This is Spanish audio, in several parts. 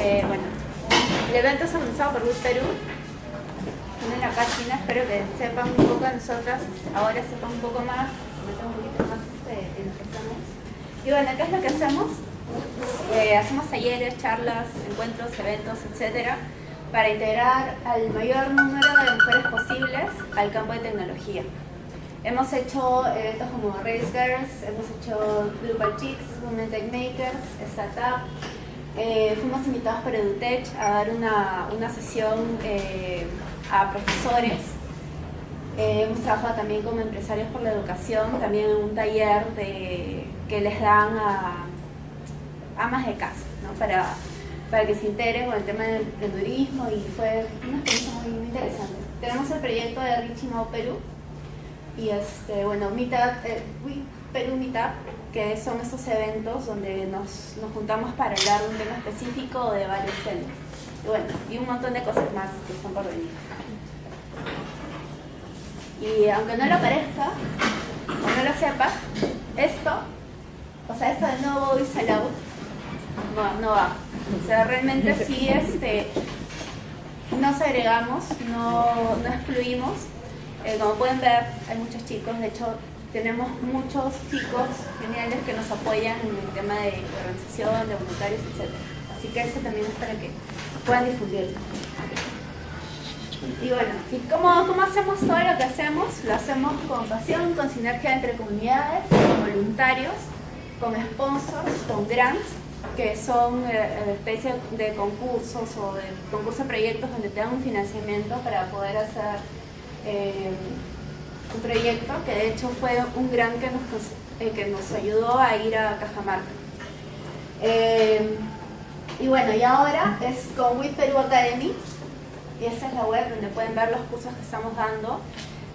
este, bueno, el evento es organizado por Luz Perú. Tienen la página, espero que sepan un poco de nosotras, ahora sepan un poco más, un poquito más este, en lo que estamos. Y bueno, ¿qué es lo que hacemos? Eh, hacemos talleres, charlas, encuentros, eventos, etcétera, para integrar al mayor número de mujeres posibles al campo de tecnología. Hemos hecho eventos como Race Girls, hemos hecho Global Chicks, Women Tech Makers, Startup. Eh, fuimos invitados por EduTech a dar una, una sesión eh, a profesores. Eh, hemos trabajado también como empresarios por la educación, también en un taller de, que les dan a amas de casa, ¿no? para, para que se integren con el tema del emprendedurismo y fue una experiencia muy, muy interesante. Tenemos el proyecto de Richie Now Perú, y este, bueno, Meetup, eh, Perú Meetup, que son estos eventos donde nos, nos, juntamos para hablar de un tema específico de varios temas. Y bueno, y un montón de cosas más que están por venir. Y aunque no lo parezca, o no lo sepas, esto, o sea, esto de no voice allowed, no, no va. O sea, realmente sí este, no segregamos, no, no excluimos, eh, como pueden ver, hay muchos chicos, de hecho tenemos muchos chicos geniales que nos apoyan en el tema de organización, de voluntarios, etc. Así que esto también es para que puedan difundirlo. Y bueno, ¿y cómo, cómo hacemos todo lo que hacemos? Lo hacemos con pasión, con sinergia entre comunidades, con voluntarios, con sponsors, con grants, que son eh, especies de concursos o de concursos de proyectos donde te dan un financiamiento para poder hacer eh, un proyecto que de hecho fue un gran que nos, eh, que nos ayudó a ir a Cajamarca. Eh, y bueno, y ahora es con WIT Perú Academy, y esta es la web donde pueden ver los cursos que estamos dando.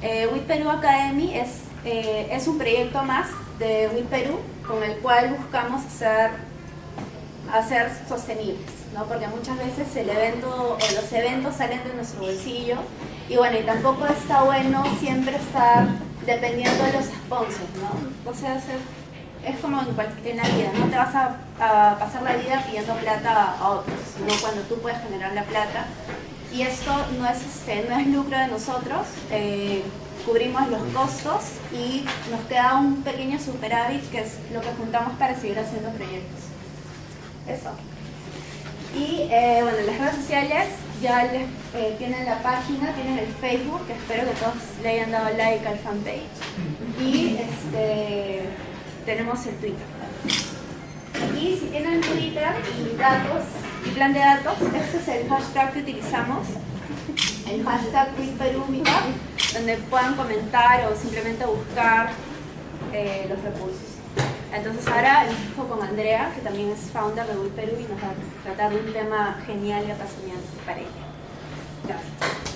Eh, Academy es, es un proyecto más de WIT Perú con el cual buscamos hacer, hacer sostenibles, ¿no? porque muchas veces el evento los eventos salen de nuestro bolsillo y bueno, y tampoco está bueno siempre estar dependiendo de los sponsors, ¿no? O sea, es como en, cualquier, la vida, no te vas a, pasar la vida pidiendo plata a otros, sino cuando tú puedes generar la plata. Y esto no es, este, no es lucro de nosotros, eh, cubrimos los costos y nos queda un pequeño superávit que es lo que juntamos para seguir haciendo proyectos. Eso. Y eh, bueno, las redes sociales ya eh, tienen la página, tienen el Facebook, que espero que todos le hayan dado like al fanpage. Y este, tenemos el Twitter. Y si tienen Twitter y datos, y plan de datos, este es el hashtag que utilizamos, el hashtag donde puedan comentar o simplemente buscar eh, los recursos. Entonces ahora dejo con Andrea, que también es founder de Wii Perú y nos va a tratar de un tema genial y apasionante para ella. Gracias.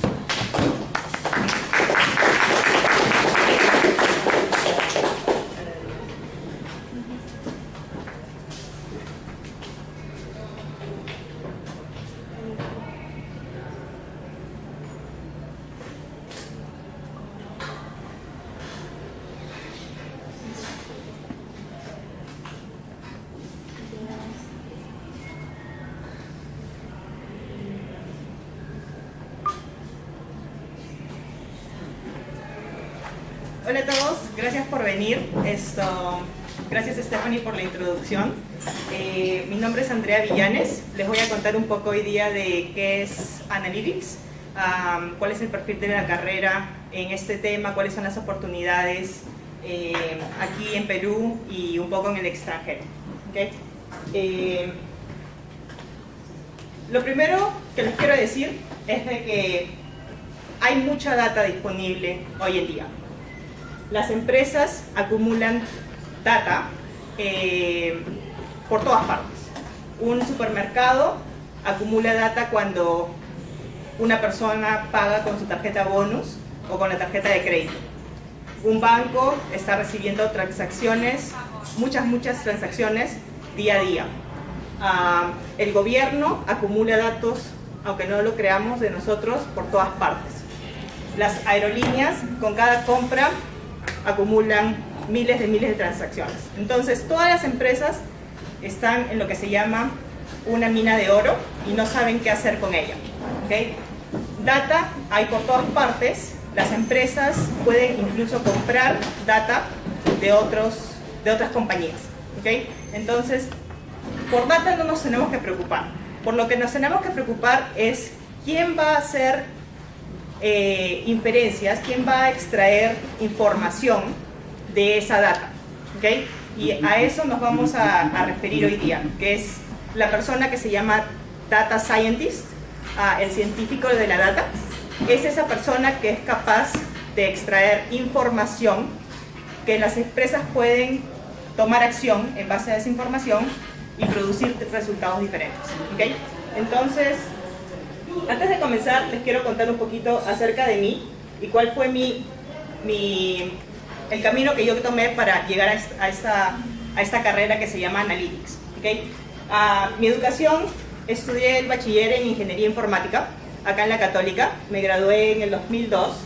Esto, gracias Stephanie por la introducción. Eh, mi nombre es Andrea Villanes. Les voy a contar un poco hoy día de qué es Analytics, cuál es el perfil de la carrera en este tema, cuáles son las oportunidades eh, aquí en Perú y un poco en el extranjero. Eh, lo primero que les quiero decir es de que hay mucha data disponible hoy en día las empresas acumulan data eh, por todas partes. Un supermercado acumula data cuando una persona paga con su tarjeta bonus o con la tarjeta de crédito. Un banco está recibiendo transacciones, muchas, muchas transacciones día a día. Ah, el gobierno acumula datos, aunque no lo creamos de nosotros, por todas partes. Las aerolíneas, con cada compra, acumulan miles de miles de transacciones. Entonces, todas las empresas están en lo que se llama una mina de oro y no saben qué hacer con ella. ¿okay? Data hay por todas partes, las empresas pueden incluso comprar data de, otros, de otras compañías. ¿okay? Entonces, por data no nos tenemos que preocupar. Por lo que nos tenemos que preocupar es quién va a hacer eh, inferencias, quién va a extraer información de esa data. ¿okay? Y a eso nos vamos a, a, referir hoy día, que es la persona que se llama Data Scientist, uh, el científico de la data, es esa persona que es capaz de extraer información que las empresas pueden tomar acción en base a esa información y producir resultados diferentes. ¿okay? Entonces, antes de comenzar, les quiero contar un poquito acerca de mí y cuál fue mi, mi, el camino que yo tomé para llegar a esta, a esta, a esta carrera que se llama Analytics. ¿okay? Uh, mi educación, estudié el bachiller en Ingeniería Informática, acá en la Católica, me gradué en el 2002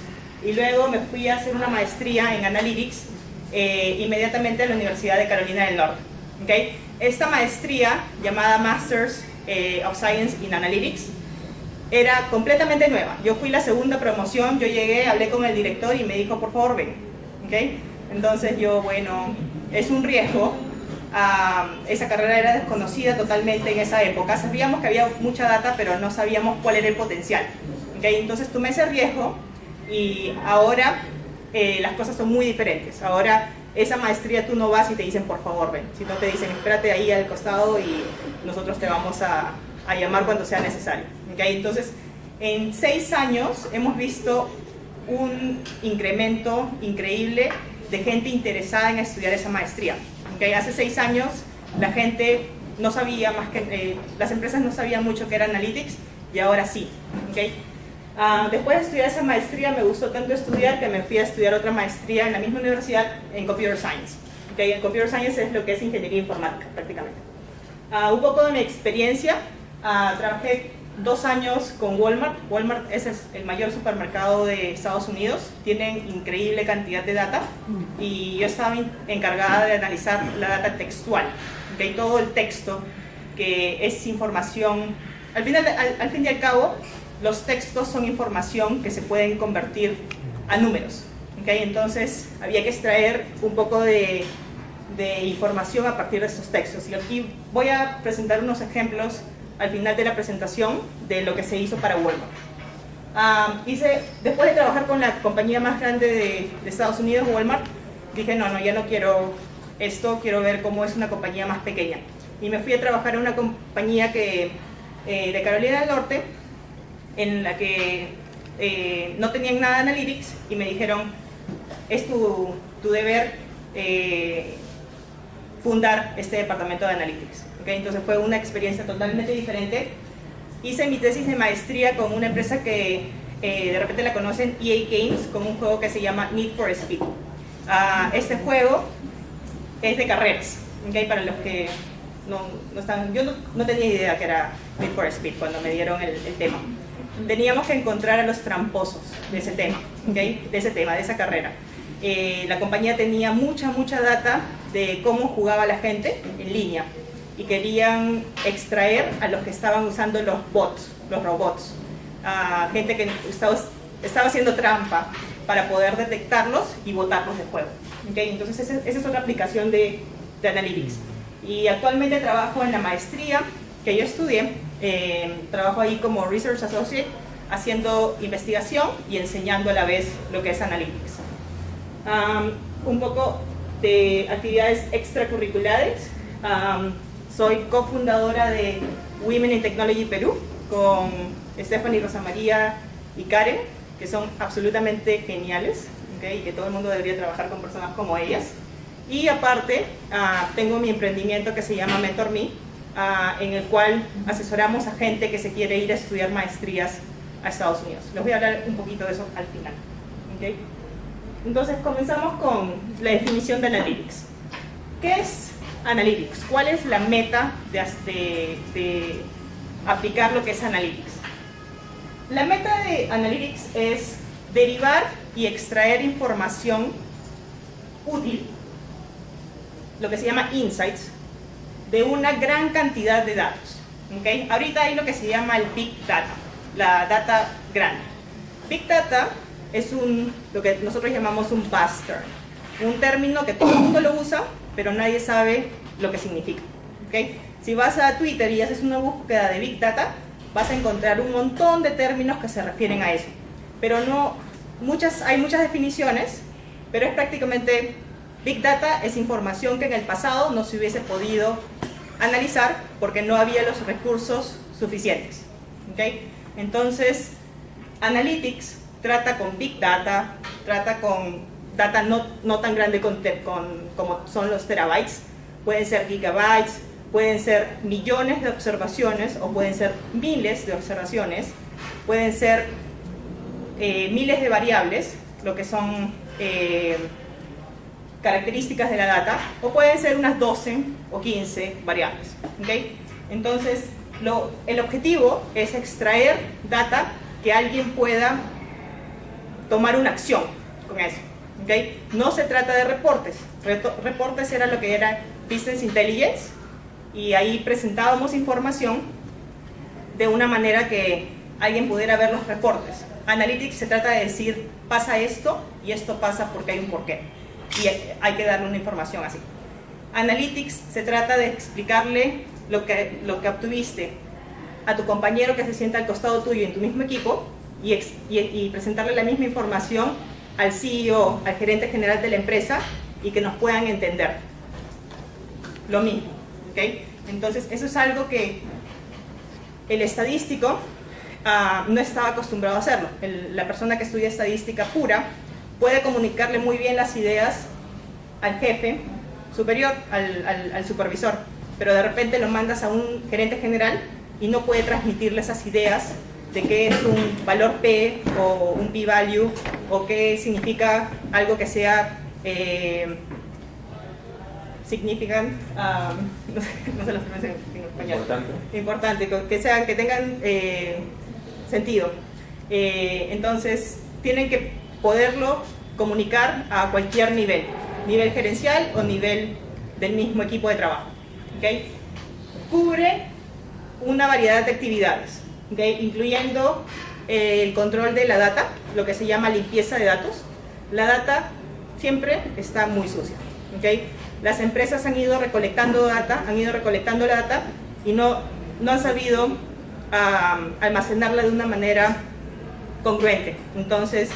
y luego me fui a hacer una maestría en Analytics eh, inmediatamente a la Universidad de Carolina del Norte. ¿okay? Esta maestría, llamada Masters eh, of Science in Analytics, era completamente nueva. Yo fui la segunda promoción, yo llegué, hablé con el director y me dijo, por favor, ven. ¿okay? Entonces yo, bueno, es un riesgo. Uh, esa carrera era desconocida totalmente en esa época. Sabíamos que había mucha data, pero no sabíamos cuál era el potencial. ¿okay? Entonces tomé ese riesgo y ahora eh, las cosas son muy diferentes. Ahora esa maestría tú no vas y te dicen por favor ven, si no te dicen espérate ahí al costado y nosotros te vamos a, a llamar cuando sea necesario. ¿okay? Entonces, en seis años hemos visto un incremento increíble de gente interesada en estudiar esa maestría. ¿okay? Hace seis años la gente no sabía más que, eh, las empresas no sabían mucho que era Analytics y ahora sí. ¿okay? Uh, después de estudiar esa maestría me gustó tanto estudiar que me fui a estudiar otra maestría en la misma universidad en Computer Science. Okay, en Computer Science es lo que es ingeniería informática prácticamente. Uh, un poco de mi experiencia, uh, trabajé dos años con Walmart. Walmart es el mayor supermercado de Estados Unidos, tienen increíble cantidad de data y yo estaba encargada de analizar la data textual, okay, todo el texto que es información, al, final, al, al fin y al cabo los textos son información que se pueden convertir a números. ¿okay? Entonces había que extraer un poco de, de, información a partir de estos textos. Y aquí voy a presentar unos ejemplos al final de la presentación de lo que se hizo para Walmart. Hice, después de trabajar con la compañía más grande de, de, Estados Unidos, Walmart, dije no, no, ya no quiero esto, quiero ver cómo es una compañía más pequeña. Y me fui a trabajar en una compañía que, eh, de Carolina del Norte, en la que eh, no tenían nada de Analytics y me dijeron, es tu, tu deber eh, fundar este departamento de Analytics. ¿Okay? Entonces fue una experiencia totalmente diferente. Hice mi tesis de maestría con una empresa que eh, de repente la conocen, EA Games, con un juego que se llama Need for Speed. Uh, este juego es de carreras, ¿okay? para los que no, no están, yo no, no, tenía idea que era Need for Speed cuando me dieron el, el tema teníamos que encontrar a los tramposos de ese tema, ¿okay? de ese tema, de esa carrera. Eh, la compañía tenía mucha, mucha data de cómo jugaba la gente en línea y querían extraer a los que estaban usando los bots, los robots, a gente que estaba, estaba haciendo trampa para poder detectarlos y botarlos de juego. ¿okay? Entonces esa, esa, es otra aplicación de, de Analytics. Y actualmente trabajo en la maestría que yo estudié eh, trabajo ahí como Research Associate, haciendo investigación y enseñando a la vez lo que es Analytics. Um, un poco de actividades extracurriculares. Um, soy cofundadora de Women in Technology Perú con Stephanie Rosa María y Karen, que son absolutamente geniales ¿okay? y que todo el mundo debería trabajar con personas como ellas. Y aparte, uh, tengo mi emprendimiento que se llama MentorMe, uh, en el cual asesoramos a gente que se quiere ir a estudiar maestrías a Estados Unidos. Les voy a hablar un poquito de eso al final. ¿okay? Entonces comenzamos con la definición de Analytics. ¿Qué es Analytics? ¿Cuál es la meta de, de, de aplicar lo que es Analytics? La meta de Analytics es derivar y extraer información útil, lo que se llama insights, de una gran cantidad de datos. ¿okay? Ahorita hay lo que se llama el Big Data, la data grande. Big Data es un, lo que nosotros llamamos un buster, un término que todo el mundo lo usa, pero nadie sabe lo que significa. ¿okay? Si vas a Twitter y haces una búsqueda de Big Data, vas a encontrar un montón de términos que se refieren a eso. Pero no, muchas, hay muchas definiciones, pero es prácticamente Big Data es información que en el pasado no se hubiese podido analizar porque no había los recursos suficientes. ¿okay? Entonces, Analytics trata con Big Data, trata con data no, no tan grande como son los terabytes, pueden ser gigabytes, pueden ser millones de observaciones o pueden ser miles de observaciones, pueden ser eh, miles de variables, lo que son eh, características de la data, o pueden ser unas 12 o 15 variables. ¿okay? Entonces, lo, el objetivo es extraer data que alguien pueda tomar una acción con eso. ¿Okay? No se trata de reportes. Reportes era lo que era Business Intelligence y ahí presentábamos información de una manera que alguien pudiera ver los reportes. Analytics se trata de decir, pasa esto y esto pasa porque hay un porqué y hay que darle una información así. Analytics se trata de explicarle lo que, lo que obtuviste a tu compañero que se sienta al costado tuyo en tu mismo equipo y, y, presentarle la misma información al CEO, al gerente general de la empresa y que nos puedan entender. Lo mismo. ¿okay? Entonces, eso es algo que el estadístico uh, no estaba acostumbrado a hacerlo. La persona que estudia estadística pura puede comunicarle muy bien las ideas al jefe superior, al, al supervisor, pero de repente lo mandas a un gerente general y no puede transmitirle esas ideas de qué es un valor P o un P-value o qué significa algo que sea eh, significant, um, no, sé, no sé las en, en español. Importante. Importante, que, sean, que tengan eh, sentido. Eh, entonces, tienen que poderlo comunicar a cualquier nivel, nivel gerencial o nivel del mismo equipo de trabajo. ¿okay? Cubre una variedad de actividades, ¿okay? incluyendo eh, el control de la data, lo que se llama limpieza de datos. La data siempre está muy sucia. ¿okay? Las empresas han ido recolectando data, han ido recolectando la data y no, no han sabido um, almacenarla de una manera congruente. Entonces,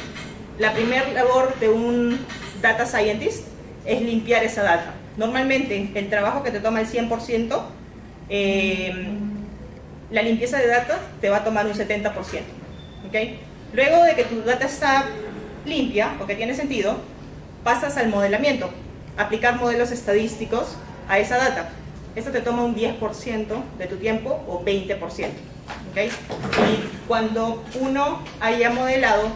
la primera labor de un data scientist es limpiar esa data. Normalmente, el trabajo que te toma el 100%, eh, la limpieza de data te va a tomar un 70%. ¿okay? Luego de que tu data está limpia, o que tiene sentido, pasas al modelamiento aplicar modelos estadísticos a esa data. Esto te toma un 10% de tu tiempo o 20%. ¿okay? Y cuando uno haya modelado,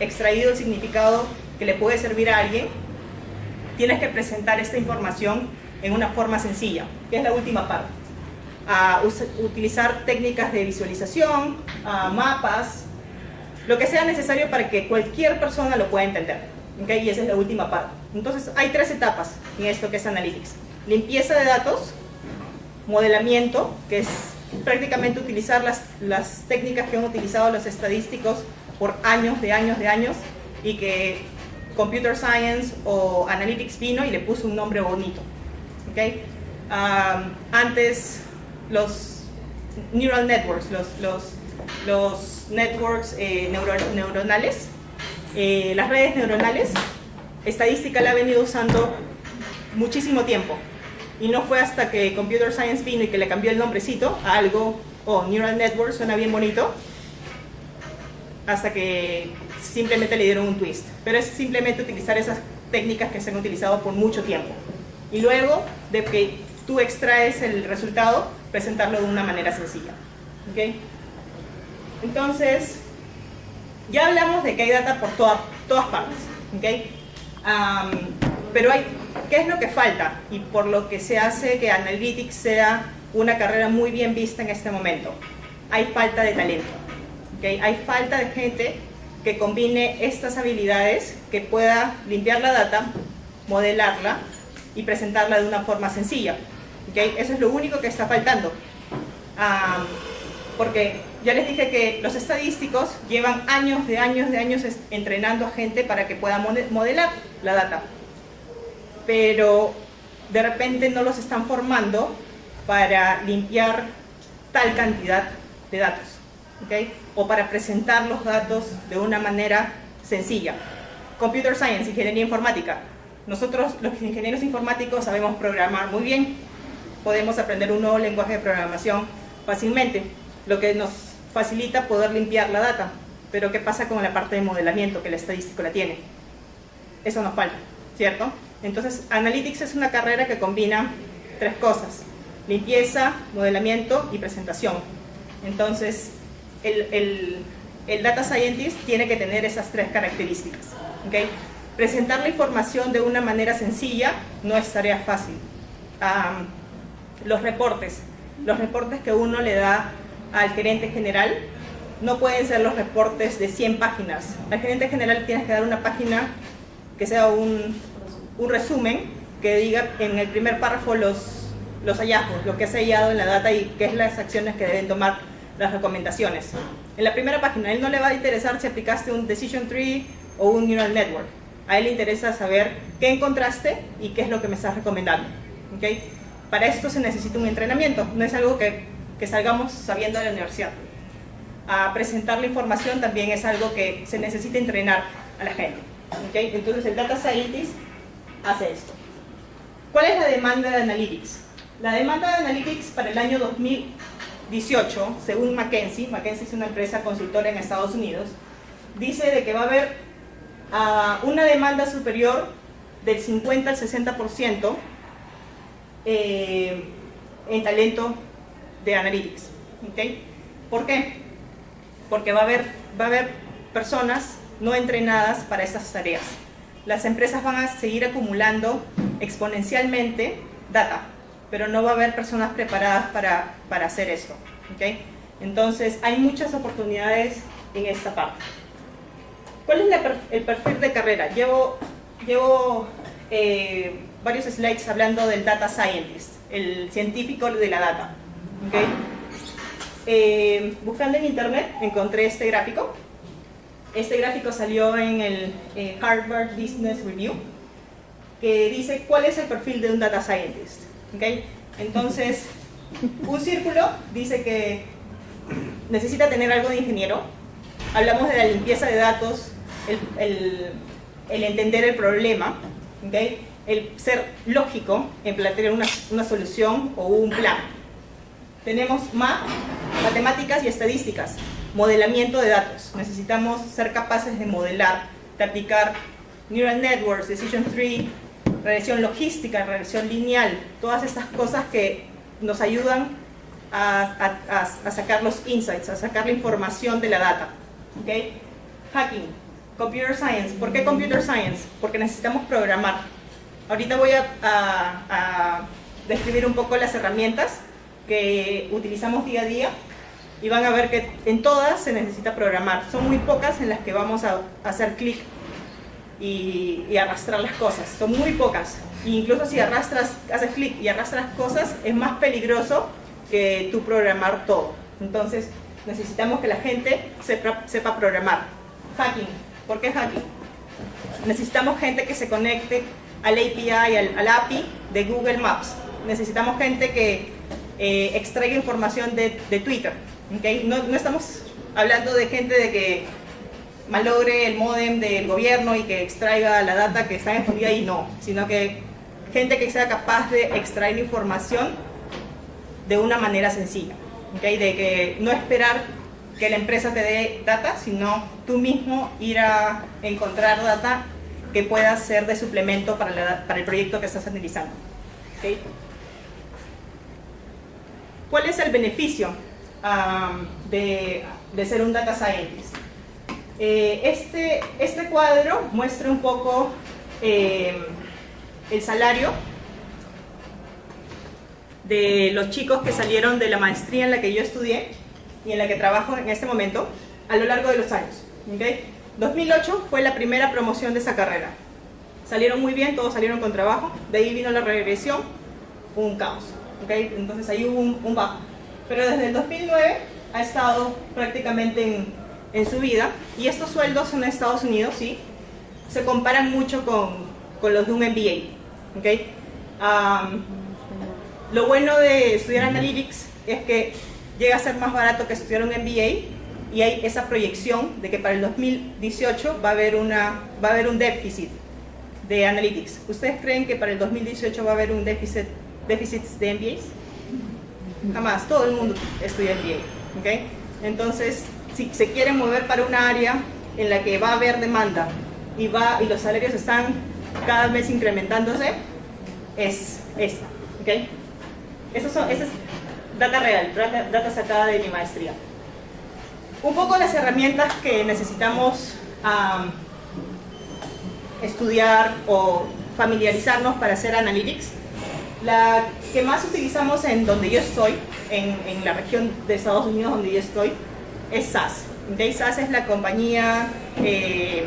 extraído el significado que le puede servir a alguien, tienes que presentar esta información en una forma sencilla, que es la última parte. A utilizar técnicas de visualización, a mapas, lo que sea necesario para que cualquier persona lo pueda entender. ¿okay? Y esa es la última parte. Entonces, hay tres etapas en esto que es Analytics. Limpieza de datos, modelamiento, que es prácticamente utilizar las, las técnicas que han utilizado los estadísticos por años, de años, de años, y que Computer Science o Analytics vino y le puso un nombre bonito. ¿okay? antes, los neural networks, los, los, los networks eh, neuronales, eh, las redes neuronales, estadística la ha venido usando muchísimo tiempo. Y no fue hasta que Computer Science vino y que le cambió el nombrecito a algo, o oh, Neural Network, suena bien bonito, hasta que simplemente le dieron un twist. Pero es simplemente utilizar esas técnicas que se han utilizado por mucho tiempo. Y luego de que tú extraes el resultado, presentarlo de una manera sencilla. ¿Okay? Entonces, ya hablamos de que hay data por todas partes, ¿okay? pero hay, ¿qué es lo que falta? Y por lo que se hace que Analytics sea una carrera muy bien vista en este momento. Hay falta de talento, ¿okay? Hay falta de gente que combine estas habilidades, que pueda limpiar la data, modelarla y presentarla de una forma sencilla. Eso es lo único que está faltando. porque ya les dije que los estadísticos llevan años de años de años entrenando a gente para que pueda modelar la data. Pero de repente no los están formando para limpiar tal cantidad de datos. O para presentar los datos de una manera sencilla. Computer Science, ingeniería informática. Nosotros, los ingenieros informáticos, sabemos programar muy bien. Podemos aprender un nuevo lenguaje de programación fácilmente, lo que nos facilita poder limpiar la data. Pero ¿qué pasa con la parte de modelamiento que el estadístico la tiene? Eso nos falta, ¿cierto? Entonces, Analytics es una carrera que combina tres cosas. Limpieza, modelamiento y presentación. Entonces, el, Data Scientist tiene que tener esas tres características. Presentar la información de una manera sencilla no es tarea fácil. Los reportes. Los reportes que uno le da al gerente general no pueden ser los reportes de 100 páginas. Al gerente general tienes que dar una página que sea un, un resumen que diga en el primer párrafo los, los hallazgos, lo que ha hallado en la data y qué es las acciones que deben tomar las recomendaciones. En la primera página, a él no le va a interesar si aplicaste un Decision Tree o un Neural Network. A él le interesa saber qué encontraste y qué es lo que me estás recomendando. ¿okay? Para esto se necesita un entrenamiento, no es algo que, salgamos sabiendo de la universidad. A presentar la información también es algo que se necesita entrenar a la gente. ¿okay? Entonces el Data Scientist hace esto. ¿Cuál es la demanda de Analytics? La demanda de Analytics para el año 2018, según McKinsey, McKinsey es una empresa consultora en Estados Unidos, dice de que va a haber uh, una demanda superior del 50 al 60% eh, en talento de Analytics. ¿okay? ¿Por qué? Porque va a, haber, va a haber personas no entrenadas para estas tareas las empresas van a seguir acumulando exponencialmente data, pero no va a haber personas preparadas para, para hacer esto. ¿okay? Entonces, hay muchas oportunidades en esta parte. ¿Cuál es el perfil de carrera? Llevo, llevo eh, varios slides hablando del data scientist, el científico de la data. ¿okay? Eh, buscando en internet encontré este gráfico este gráfico salió en el eh, Harvard Business Review, que dice cuál es el perfil de un data scientist. ¿okay? Entonces, un círculo dice que necesita tener algo de ingeniero. Hablamos de la limpieza de datos, el, entender el problema, ¿okay? El ser lógico en plantear una, una solución o un plan. Tenemos más matemáticas y estadísticas modelamiento de datos. Necesitamos ser capaces de modelar, de aplicar neural networks, decision tree, regresión logística, regresión lineal, todas estas cosas que nos ayudan a, sacar los insights, a sacar la información de la data. ¿okay? Hacking, computer science. ¿Por qué computer science? Porque necesitamos programar. Ahorita voy a describir un poco las herramientas que utilizamos día a día y van a ver que en todas se necesita programar. Son muy pocas en las que vamos a hacer clic y, arrastrar las cosas. Son muy pocas. E incluso si arrastras, haces clic y arrastras cosas, es más peligroso que tú programar todo. Entonces necesitamos que la gente sepa, sepa programar. Hacking. ¿Por qué hacking? Necesitamos gente que se conecte al API, al, al API de Google Maps. Necesitamos gente que eh, extraiga información de, de Twitter no, no, estamos hablando de gente de que malogre el modem del gobierno y que extraiga la data que está escondida ahí, no, sino que gente que sea capaz de extraer información de una manera sencilla, ¿okay? de que no esperar que la empresa te dé data, sino tú mismo ir a encontrar data que pueda ser de suplemento para, el proyecto que estás analizando. ¿okay? ¿Cuál es el beneficio de, ser un data scientist. Eh, este, este cuadro muestra un poco eh, el salario de los chicos que salieron de la maestría en la que yo estudié y en la que trabajo en este momento a lo largo de los años. 2008 fue la primera promoción de esa carrera. Salieron muy bien, todos salieron con trabajo, de ahí vino la regresión, un caos. Entonces ahí hubo un bajo. pero desde el 2009 ha estado prácticamente en, en subida y estos sueldos en Estados Unidos, sí, se comparan mucho con, con los de un MBA. ¿okay? lo bueno de estudiar Analytics es que llega a ser más barato que estudiar un MBA y hay esa proyección de que para el 2018 va a haber, una, va a haber un déficit de Analytics. ¿Ustedes creen que para el 2018 va a haber un déficit, déficit de MBAs? Jamás, todo el mundo estudia MBA. ¿okay? Entonces, si se quiere mover para una área en la que va a haber demanda y, va, y los salarios están cada vez incrementándose, es esta. ¿okay? Eso son, esa es data real, data, data sacada de mi maestría. Un poco las herramientas que necesitamos estudiar o familiarizarnos para hacer analytics. La que más utilizamos en donde yo estoy, en, la región de Estados Unidos donde yo estoy, es SAS. Okay, SAS es la compañía eh,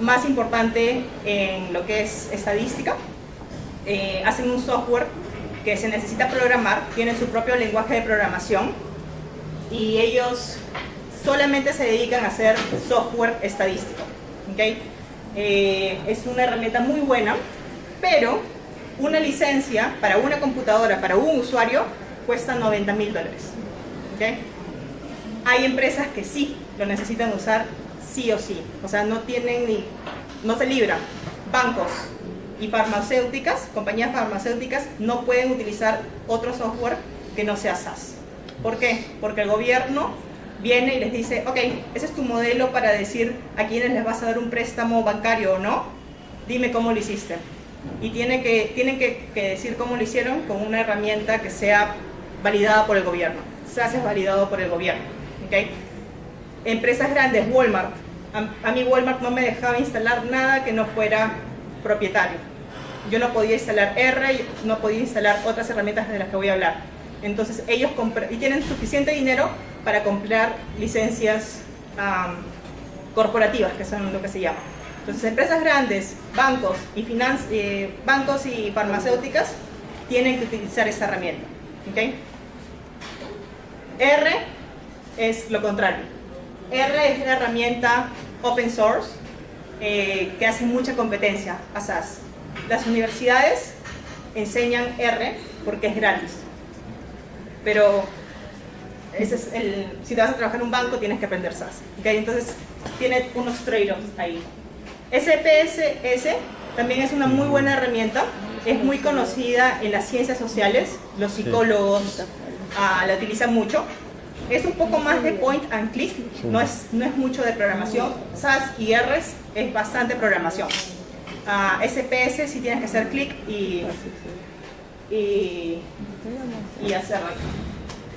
más importante en lo que es estadística. Eh, hacen un software que se necesita programar, tienen su propio lenguaje de programación y ellos solamente se dedican a hacer software estadístico. ¿okay? Eh, es una herramienta muy buena, pero una licencia para una computadora, para un usuario, cuesta 90 mil dólares. ¿okay? Hay empresas que sí lo necesitan usar sí o sí, o sea, no tienen ni, no se libran. Bancos y farmacéuticas, compañías farmacéuticas, no pueden utilizar otro software que no sea SaaS. ¿Por qué? Porque el gobierno viene y les dice, ok, ese es tu modelo para decir a quiénes les vas a dar un préstamo bancario o no, dime cómo lo hiciste. Y tiene que, tienen que, decir cómo lo hicieron con una herramienta que sea validada por el gobierno. SaaS es validado por el gobierno. ¿okay? Empresas grandes, Walmart. A, a mí Walmart no me dejaba instalar nada que no fuera propietario. Yo no podía instalar R, no podía instalar otras herramientas de las que voy a hablar entonces ellos y tienen suficiente dinero para comprar licencias corporativas, que son lo que se llama. Entonces empresas grandes, bancos y, eh, bancos y farmacéuticas tienen que utilizar esta herramienta. ¿okay? R es lo contrario. R es una herramienta open source eh, que hace mucha competencia a SAS. Las universidades enseñan R porque es gratis pero ese es el, si te vas a trabajar en un banco tienes que aprender SAS. ¿okay? Entonces tiene unos trade-offs ahí. SPSS también es una muy buena herramienta, es muy conocida en las ciencias sociales, los psicólogos ah, la utilizan mucho. Es un poco más de point and click, no es, no es mucho de programación. SAS y R es bastante programación. Uh, ah, SPS si tienes que hacer clic y, y y hacerlo.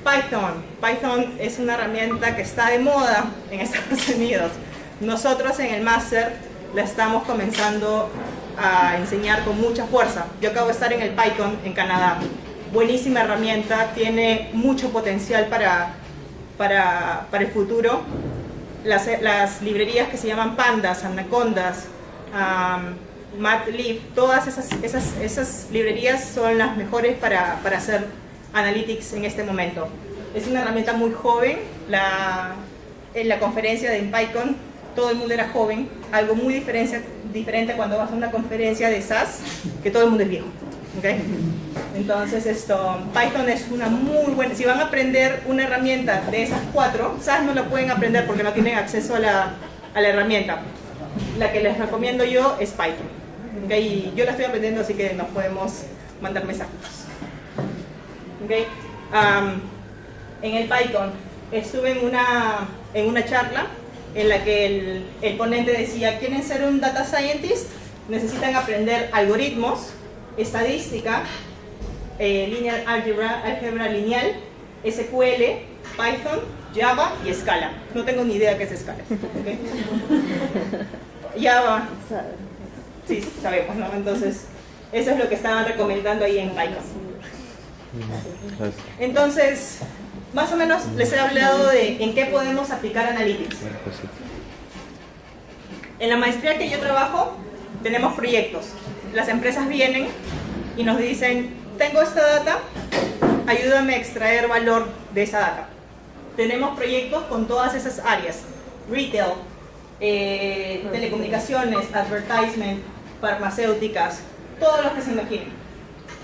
Python. Python es una herramienta que está de moda en Estados Unidos. Nosotros en el máster la estamos comenzando a enseñar con mucha fuerza. Yo acabo de estar en el Python en Canadá. Buenísima herramienta, tiene mucho potencial para, para, para el futuro. Las, las, librerías que se llaman Pandas, Anacondas, Matleaf, todas esas, esas, esas librerías son las mejores para, para hacer Analytics en este momento. Es una herramienta muy joven, la, en la conferencia de PyCon todo el mundo era joven, algo muy diferente, diferente cuando vas a una conferencia de SAS, que todo el mundo es viejo. ¿okay? Entonces esto, Python es una muy buena, si van a aprender una herramienta de esas cuatro, SAS no lo pueden aprender porque no tienen acceso a la, a la herramienta. La que les recomiendo yo es Python. ¿Okay? Yo la estoy aprendiendo así que nos podemos mandar mensajes. en el Python estuve en una, en una charla en la que el, ponente decía, ¿quieren ser un data scientist? Necesitan aprender algoritmos, estadística, eh, linear algebra, álgebra lineal, SQL, Python, Java y Scala. No tengo ni idea qué es Scala. Java. Sí, sabemos, ¿no? Entonces, eso es lo que estaban recomendando ahí en Python. Entonces, más o menos les he hablado de en qué podemos aplicar Analytics. En la maestría que yo trabajo, tenemos proyectos. Las empresas vienen y nos dicen, tengo esta data, ayúdame a extraer valor de esa data. Tenemos proyectos con todas esas áreas, retail, eh, telecomunicaciones, advertisement, farmacéuticas, todo lo que se imaginen.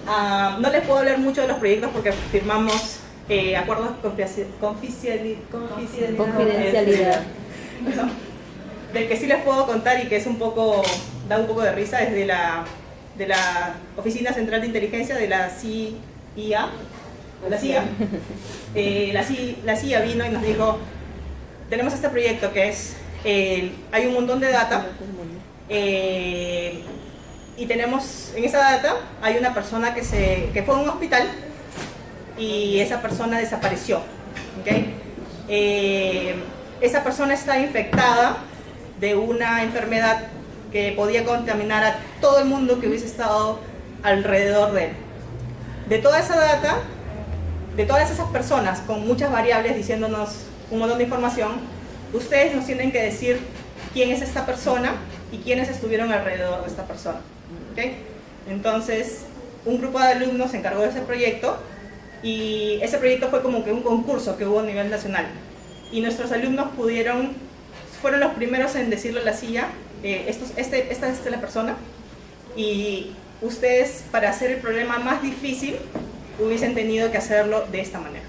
Ah, no les puedo hablar mucho de los proyectos porque firmamos eh, acuerdos de confidencialidad. Del que sí les puedo contar y que es un poco, da un poco de risa es de la, de la Oficina Central de Inteligencia de la CIA, la CIA. Eh, la, CIA la CIA vino y nos dijo, tenemos este proyecto que es, hay un montón de data eh, y tenemos, en esa data hay una persona que, se, que fue a un hospital y esa persona desapareció. ¿okay? Eh, esa persona está infectada de una enfermedad que podía contaminar a todo el mundo que hubiese estado alrededor de él. De toda esa data, de todas esas personas con muchas variables diciéndonos un montón de información, ustedes nos tienen que decir quién es esta persona y quiénes estuvieron alrededor de esta persona. ¿okay? Entonces, un grupo de alumnos se encargó de ese proyecto y ese proyecto fue como que un concurso que hubo a nivel nacional. Y nuestros alumnos pudieron, fueron los primeros en decirle a la silla, eh, estos, este, esta es la persona, y ustedes para hacer el problema más difícil hubiesen tenido que hacerlo de esta manera.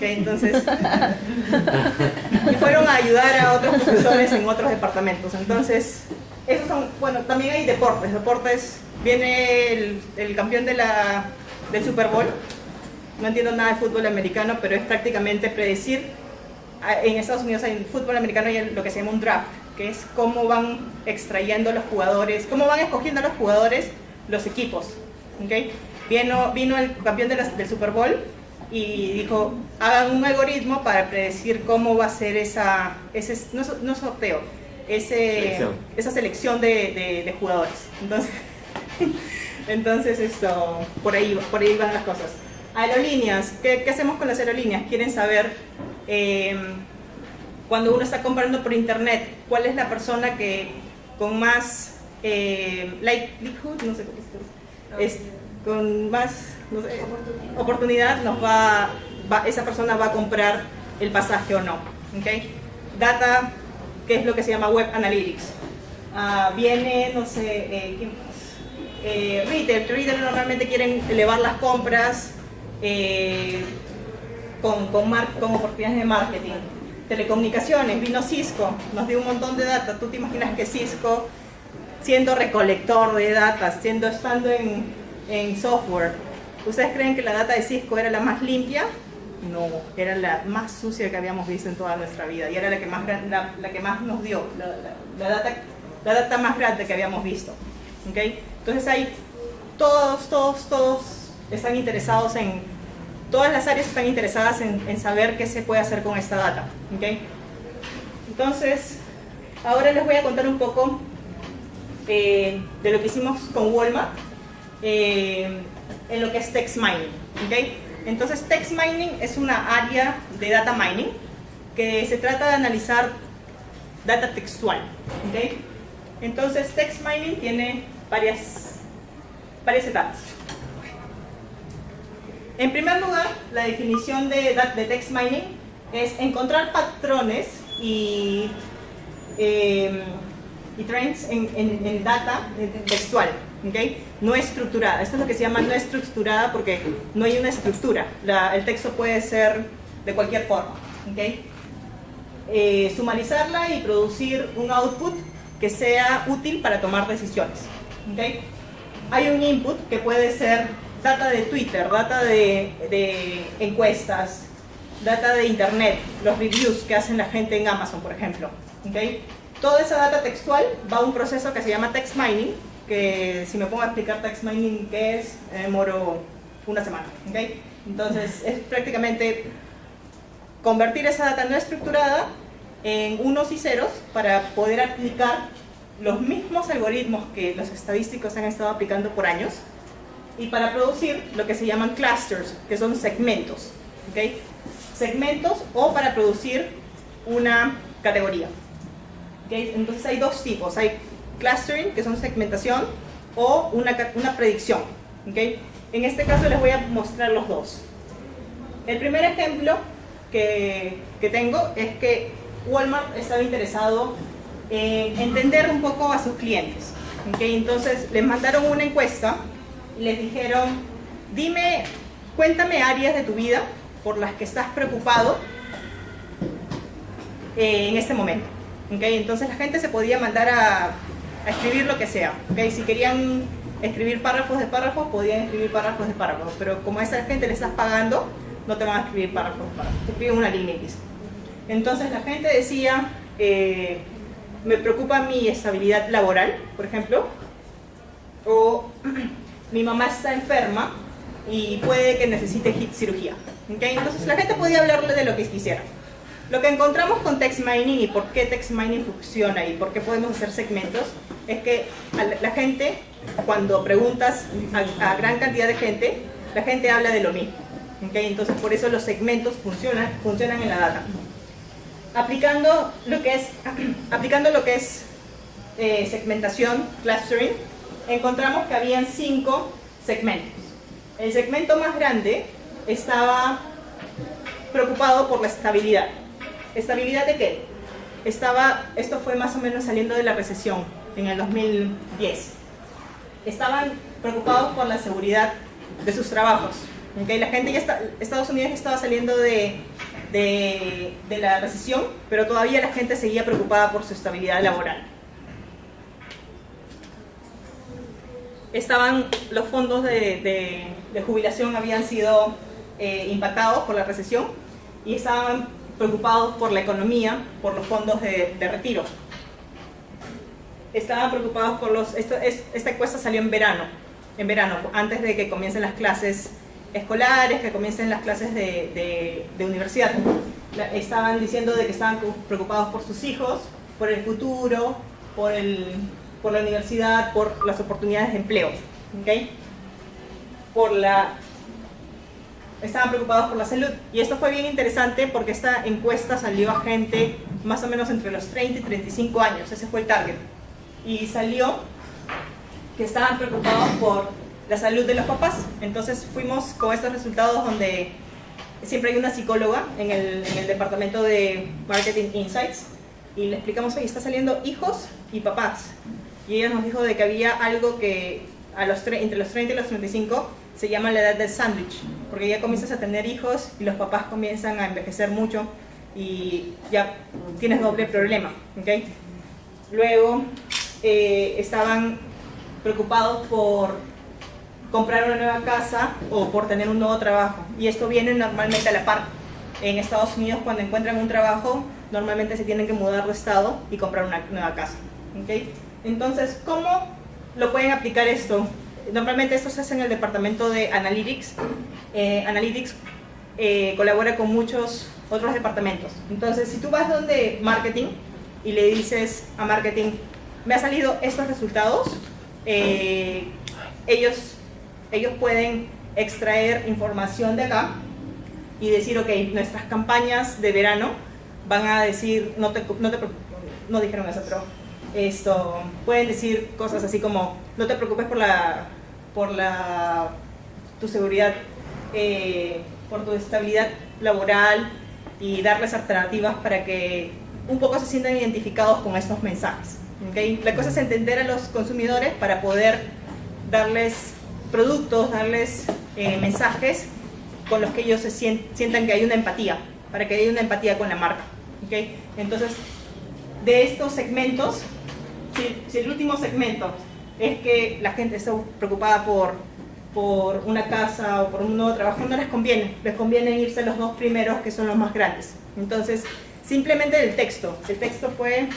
Entonces, y fueron a ayudar a otros profesores en otros departamentos. Entonces, esos son, bueno, también hay deportes. Deportes, viene el, el campeón de la, del Super Bowl, no entiendo nada de fútbol americano, pero es prácticamente predecir, en Estados Unidos hay fútbol americano hay lo que se llama un draft, que es cómo van extrayendo los jugadores, cómo van escogiendo a los jugadores los equipos. ¿okay? Vino, vino el campeón de del Super Bowl y dijo, hagan un algoritmo para predecir cómo va a ser esa, ese, no, no sorteo, ese, esa selección de, de, jugadores. Entonces, entonces esto, por ahí, por ahí van las cosas. Aerolíneas, ¿qué, hacemos con las aerolíneas? Quieren saber, eh, cuando uno está comprando por internet, cuál es la persona que con más eh, likelihood, no sé cómo es, con más oportunidad. nos va, esa persona va a comprar el pasaje o no. ¿okay? Data, que es lo que se llama Web Analytics. Ah, viene, no sé, eh, eh, retail, retail normalmente quieren elevar las compras, eh, con, con, con, oportunidades de marketing. Telecomunicaciones, vino Cisco, nos dio un montón de data. ¿Tú te imaginas que Cisco, siendo recolector de data, siendo, estando en, en software, ¿ustedes creen que la data de Cisco era la más limpia? No, era la más sucia que habíamos visto en toda nuestra vida y era la que más, la, la que más nos dio, la, la, data, la data más grande que habíamos visto. ¿okay? Entonces hay todos, todos, todos están interesados en, todas las áreas están interesadas en, saber qué se puede hacer con esta data. ¿okay? Entonces, ahora les voy a contar un poco eh, de lo que hicimos con Walmart eh, en lo que es text mining. ¿okay? Entonces, text mining es una área de data mining que se trata de analizar data textual. ¿okay? Entonces, text mining tiene varias, varias etapas. En primer lugar, la definición de, text mining es encontrar patrones y, em, y trends en, data textual, ¿okay? No estructurada. Esto es lo que se llama no estructurada porque no hay una estructura. el texto puede ser de cualquier forma. ¿okay? Eh, sumarizarla y producir un output que sea útil para tomar decisiones. ¿okay? Hay un input que puede ser data de Twitter, data de, encuestas, data de internet, los reviews que hacen la gente en Amazon, por ejemplo. ¿okay? Toda esa data textual va a un proceso que se llama text mining, que si me pongo a explicar text mining qué es, demoro una semana. ¿okay? Entonces es prácticamente convertir esa data no estructurada en unos y ceros para poder aplicar los mismos algoritmos que los estadísticos han estado aplicando por años y para producir lo que se llaman clusters, que son segmentos. ¿okay? Segmentos o para producir una categoría. ¿okay? Entonces hay dos tipos, hay clustering, que son segmentación, o una, una predicción. ¿okay? En este caso les voy a mostrar los dos. El primer ejemplo que, que tengo es que Walmart estaba interesado en entender un poco a sus clientes. ¿okay? Entonces les mandaron una encuesta y les dijeron, dime, cuéntame áreas de tu vida por las que estás preocupado eh, en este momento. ¿okay? Entonces la gente se podía mandar a, a escribir lo que sea. ¿okay? Si querían escribir párrafos de párrafos, podían escribir párrafos de párrafos, pero como a esa gente le estás pagando, no te van a escribir párrafos de párrafos, te escriben una línea listo. Entonces la gente decía, eh, me preocupa mi estabilidad laboral, por ejemplo, o mi mamá está enferma y puede que necesite cirugía. ¿okay? Entonces la gente podía hablarle de lo que quisiera. Lo que encontramos con text mining y por qué text mining funciona y por qué podemos hacer segmentos es que la gente, cuando preguntas a, a gran cantidad de gente, la gente habla de lo mismo. Entonces por eso los segmentos funcionan, funcionan en la data. Aplicando lo que es, aplicando lo que es eh, segmentación, clustering, encontramos que habían cinco segmentos. El segmento más grande estaba preocupado por la estabilidad. ¿Estabilidad de qué? Estaba, esto fue más o menos saliendo de la recesión en el 2010. Estaban preocupados por la seguridad de sus trabajos. ¿okay? La gente ya Estados Unidos estaba saliendo de, de, la recesión, pero todavía la gente seguía preocupada por su estabilidad laboral. estaban los fondos de, de, de jubilación habían sido eh, impactados por la recesión y estaban preocupados por la economía, por los fondos de, de retiro. Estaban preocupados por los... Esto, es, esta encuesta salió en verano, en verano, antes de que comiencen las clases escolares, que comiencen las clases de, de universidad. La, estaban diciendo de que estaban preocupados por sus hijos, por el futuro, por el, por la universidad, por las oportunidades de empleo. ¿okay? Por la, estaban preocupados por la salud. Y esto fue bien interesante porque esta encuesta salió a gente más o menos entre los 30 y 35 años, ese fue el target. Y salió que estaban preocupados por la salud de los papás. Entonces fuimos con estos resultados donde siempre hay una psicóloga en el, en el departamento de Marketing Insights y le explicamos, oye, está saliendo hijos y papás y ella nos dijo de que había algo que a los entre los 30 y los 35 se llama la edad del sándwich, porque ya comienzas a tener hijos y los papás comienzan a envejecer mucho y ya tienes doble problema. ¿okay? Luego eh, estaban preocupados por comprar una nueva casa o por tener un nuevo trabajo y esto viene normalmente a la par. En Estados Unidos cuando encuentran un trabajo normalmente se tienen que mudar de estado y comprar una nueva casa. ¿okay? Entonces, ¿cómo lo pueden aplicar esto? Normalmente esto se hace en el departamento de Analytics. Eh, Analytics eh, colabora con muchos otros departamentos. Entonces, si tú vas donde Marketing y le dices a Marketing, me han salido estos resultados, eh, ellos, ellos pueden extraer información de acá y decir, ok, nuestras campañas de verano van a decir, no te, no te no dijeron eso, pero esto, pueden decir cosas así como, no te preocupes por la, por la, tu seguridad, eh, por tu estabilidad laboral y darles alternativas para que un poco se sientan identificados con estos mensajes. ¿okay? La cosa es entender a los consumidores para poder darles productos, darles eh, mensajes con los que ellos se sientan que hay una empatía, para que haya una empatía con la marca. ¿okay? Entonces, de estos segmentos si, si, el último segmento es que la gente está preocupada por, por una casa o por un nuevo trabajo, no les conviene. Les conviene irse a los dos primeros que son los más grandes. Entonces, simplemente el texto. El texto fue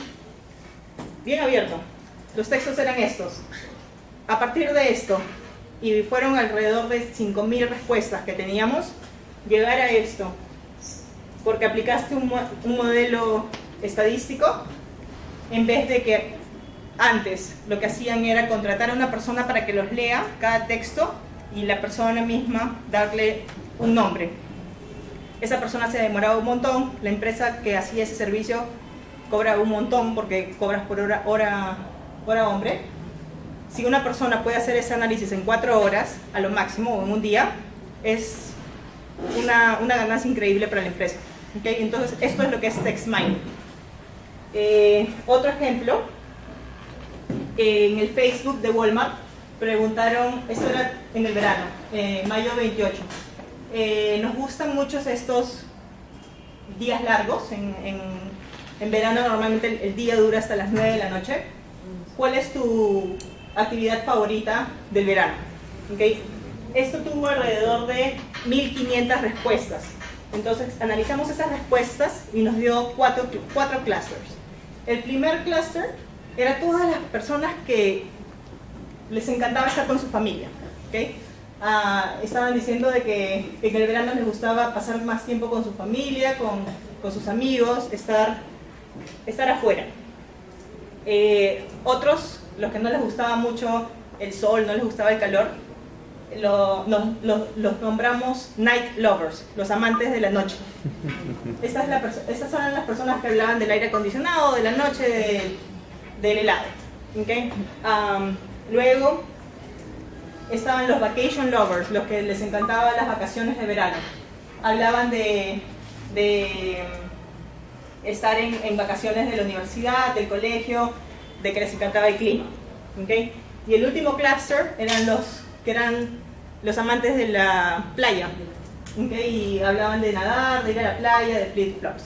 bien abierto. Los textos eran estos. A partir de esto, y fueron alrededor de 5.000 respuestas que teníamos, llegar a esto, porque aplicaste un, un modelo estadístico, en vez de que antes lo que hacían era contratar a una persona para que los lea cada texto y la persona misma darle un nombre. Esa persona se demoraba un montón, la empresa que hacía ese servicio cobra un montón porque cobras por hora, hora, hora hombre. Si una persona puede hacer ese análisis en cuatro horas, a lo máximo, o en un día, es una, una ganancia increíble para la empresa. ¿okay? Entonces, esto es lo que es text mining. Eh, otro ejemplo, en el Facebook de Walmart preguntaron, esto era en el verano, eh, mayo 28, eh, nos gustan mucho estos días largos, en, en, verano normalmente el, día dura hasta las 9 de la noche. ¿Cuál es tu actividad favorita del verano? ¿Okay? Esto tuvo alrededor de 1500 respuestas. Entonces analizamos esas respuestas y nos dio cuatro, cuatro clusters. El primer cluster era todas las personas que les encantaba estar con su familia. ¿okay? Ah, estaban diciendo de que en el verano les gustaba pasar más tiempo con su familia, con, con sus amigos, estar, estar afuera. Eh, otros, los que no les gustaba mucho el sol, no les gustaba el calor, lo, los nombramos night lovers, los amantes de la noche. Estas, estas, son las personas que hablaban del aire acondicionado, de la noche, del, helado. ¿okay? luego estaban los vacation lovers, los que les encantaban las vacaciones de verano. Hablaban de, de estar en, vacaciones de la universidad, del colegio, de que les encantaba el clima. ¿okay? Y el último cluster eran los que eran los amantes de la playa. Y hablaban de nadar, de ir a la playa, de flip-flops.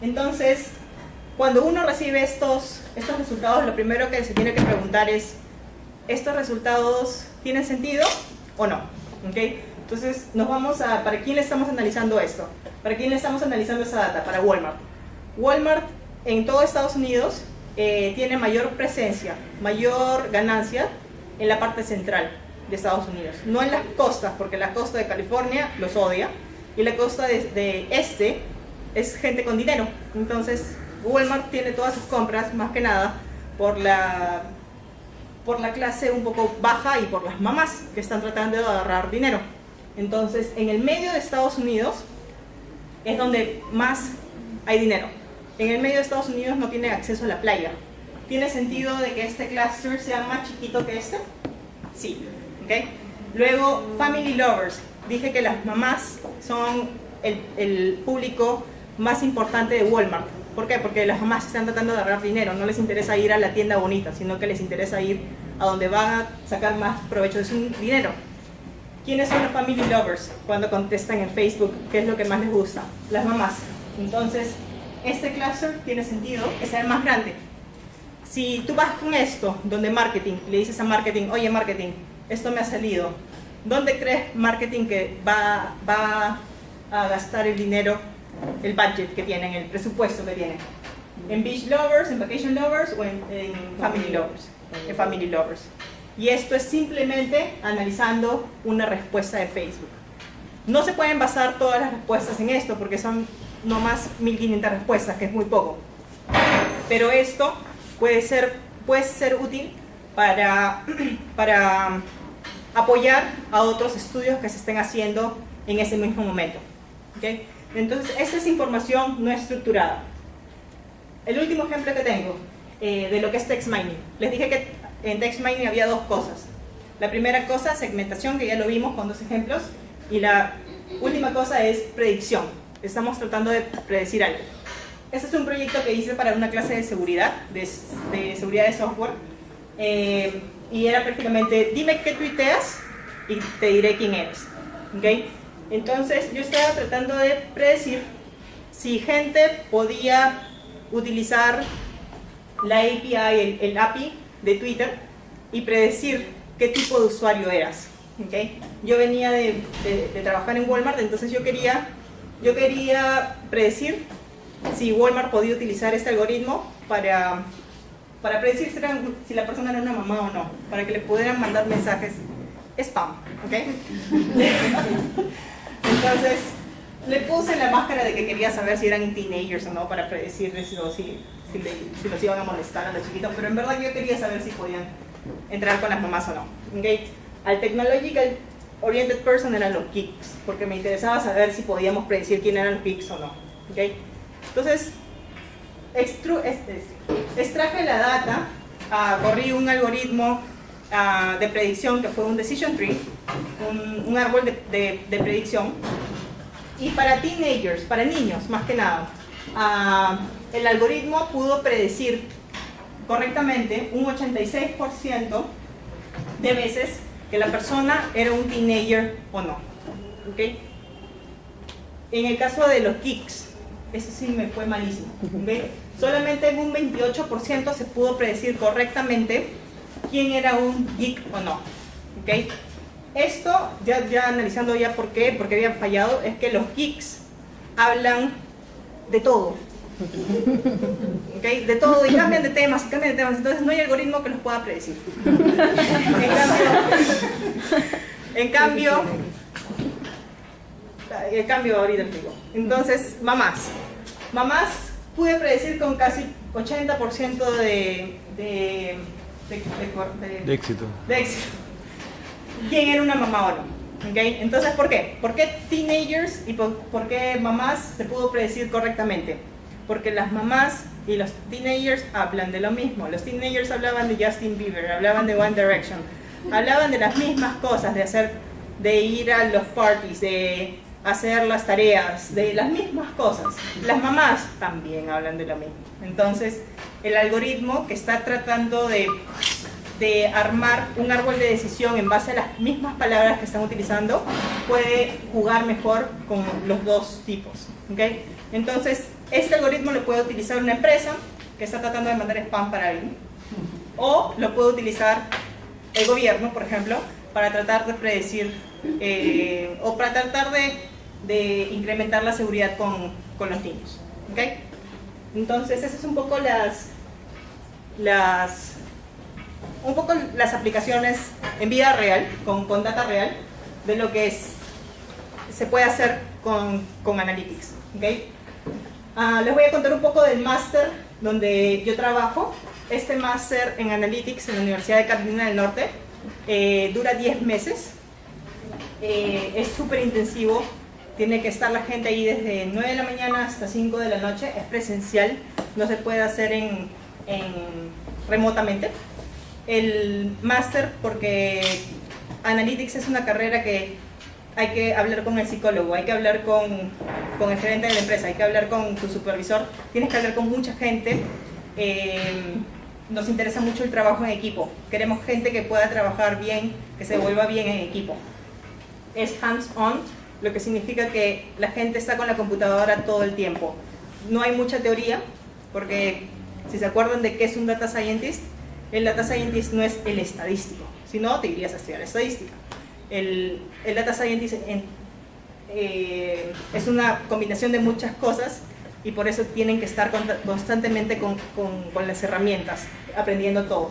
Entonces, cuando uno recibe estos, estos resultados, lo primero que se tiene que preguntar es, ¿estos resultados tienen sentido o no? ¿Okay? Entonces, nos vamos a, ¿para quién le estamos analizando esto? ¿Para quién le estamos analizando esa data? Para Walmart. Walmart en todo Estados Unidos eh, tiene mayor presencia, mayor ganancia en la parte central de Estados Unidos. No en las costas, porque la costa de California los odia, y la costa de, este es gente con dinero. Entonces, Walmart tiene todas sus compras, más que nada, por la, por la clase un poco baja y por las mamás que están tratando de agarrar dinero. Entonces, en el medio de Estados Unidos es donde más hay dinero. En el medio de Estados Unidos no tiene acceso a la playa. ¿Tiene sentido de que este cluster sea más chiquito que este? Sí. Luego, family lovers. Dije que las mamás son el, público más importante de Walmart. ¿Por qué? Porque las mamás están tratando de agarrar dinero, no les interesa ir a la tienda bonita, sino que les interesa ir a donde van a sacar más provecho de su dinero. ¿Quiénes son los family lovers cuando contestan en Facebook? ¿Qué es lo que más les gusta? Las mamás. Entonces, este cluster tiene sentido es el más grande. Si tú vas con esto, donde marketing, le dices a marketing, oye marketing, esto me ha salido. ¿Dónde crees marketing que va, va a gastar el dinero, el budget que tienen, el presupuesto que tienen? ¿En Beach Lovers, en Vacation Lovers o en, Family Lovers? En Family Lovers. Y esto es simplemente analizando una respuesta de Facebook. No se pueden basar todas las respuestas en esto porque son no más 1500 respuestas, que es muy poco. Pero esto puede ser, puede ser útil para, para apoyar a otros estudios que se estén haciendo en ese mismo momento. ¿okay? Entonces, esta es información no estructurada. El último ejemplo que tengo eh, de lo que es text mining. Les dije que en text mining había dos cosas. La primera cosa, segmentación, que ya lo vimos con dos ejemplos. Y la última cosa es predicción. Estamos tratando de predecir algo. Este es un proyecto que hice para una clase de seguridad, de, seguridad de software. Eh, y era prácticamente, dime qué tuiteas y te diré quién eres. ¿Okay? Entonces yo estaba tratando de predecir si gente podía utilizar la API, el, API de Twitter y predecir qué tipo de usuario eras. ¿Okay? Yo venía de, trabajar en Walmart, entonces yo quería, yo quería predecir si Walmart podía utilizar este algoritmo para para predecir si, la persona era una mamá o no, para que le pudieran mandar mensajes spam, ¿ok? Entonces, le puse la máscara de que quería saber si eran teenagers o no, para predecirles o si, si, los iban a molestar a los chiquitos, pero en verdad yo quería saber si podían entrar con las mamás o no, ¿ok? Al Technological Oriented Person eran los geeks, porque me interesaba saber si podíamos predecir quién eran los geeks o no, ¿ok? Entonces, este, extraje la data, uh, corrí un algoritmo uh, de predicción que fue un decision tree, un, un árbol de, de, de, predicción, y para teenagers, para niños más que nada, ah, el algoritmo pudo predecir correctamente un 86% de veces que la persona era un teenager o no. ¿okay? En el caso de los geeks, ese sí me fue malísimo. ¿okay? Solamente en un 28% se pudo predecir correctamente quién era un geek o no. ¿okay? Esto, ya, ya analizando ya por qué, por qué habían fallado, es que los geeks hablan de todo. ¿Okay? De todo, y cambian de temas, y cambian de temas, entonces no hay algoritmo que los pueda predecir. En cambio, en cambio, el cambio ahorita digo. Entonces, mamás. Mamás pude predecir con casi 80% de, de, de, de éxito. de éxito quién era una mamá o no. ¿okay? Entonces, ¿por qué? ¿Por qué teenagers y por, por, qué mamás se pudo predecir correctamente? Porque las mamás y los teenagers hablan de lo mismo. Los teenagers hablaban de Justin Bieber, hablaban de One Direction, hablaban de las mismas cosas, de hacer, de ir a los parties, de hacer las tareas, de las mismas cosas. Las mamás también hablan de lo mismo. Entonces, el algoritmo que está tratando de de armar un árbol de decisión en base a las mismas palabras que están utilizando, puede jugar mejor con los dos tipos. ¿okay? Entonces, este algoritmo lo puede utilizar una empresa que está tratando de mandar spam para alguien, o lo puede utilizar el gobierno, por ejemplo, para tratar de predecir eh, o para tratar de, de, incrementar la seguridad con, con los niños. ¿okay? Entonces, esas son un poco las, las un poco las aplicaciones en vida real, con, con data real, de lo que es, se puede hacer con, con Analytics. ¿okay? Uh, les voy a contar un poco del máster donde yo trabajo. Este máster en Analytics en la Universidad de Carolina del Norte eh, dura 10 meses. Eh, es súper intensivo. Tiene que estar la gente ahí desde 9 de la mañana hasta 5 de la noche. Es presencial. No se puede hacer en, en remotamente el máster porque Analytics es una carrera que hay que hablar con el psicólogo, hay que hablar con, con el gerente de la empresa, hay que hablar con tu supervisor, tienes que hablar con mucha gente. Eh, nos interesa mucho el trabajo en equipo. Queremos gente que pueda trabajar bien, que se vuelva bien en equipo. Es hands-on, lo que significa que la gente está con la computadora todo el tiempo. No hay mucha teoría, porque si se acuerdan de qué es un data scientist, el data scientist no es el estadístico, si no te irías a estudiar estadística. El, data scientist en, eh, es una combinación de muchas cosas y por eso tienen que estar constantemente con, las herramientas, aprendiendo todo.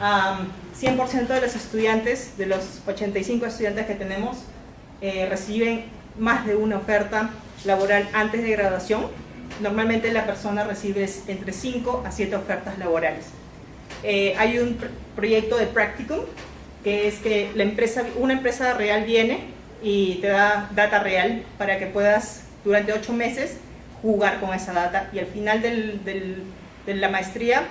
Um, 100% de los estudiantes, de los 85 estudiantes que tenemos, eh, reciben más de una oferta laboral antes de graduación. Normalmente la persona recibe entre 5 a 7 ofertas laborales. Eh, hay un pr proyecto de practicum, que es que una empresa real viene y te da data real para que puedas durante ocho meses jugar con esa data y al final de la maestría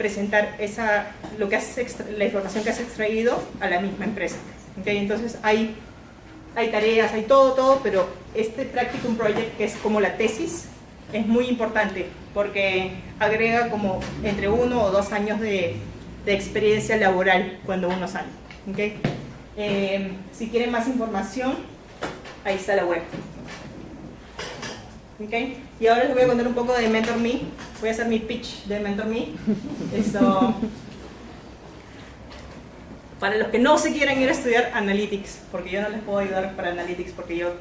presentar esa, lo que has la información que has extraído a la misma empresa. Entonces hay, hay tareas, hay todo, todo, pero este Practicum Project, que es como la tesis, es muy importante porque agrega como entre uno o dos años de, experiencia laboral cuando uno sale. ¿okay? Eh, si quieren más información, ahí está la web. ¿Okay? Y ahora les voy a contar un poco de MentorMe. Voy a hacer mi pitch de MentorMe. Esto, para los que no se quieren ir a estudiar Analytics, porque yo no les puedo ayudar para Analytics, porque yo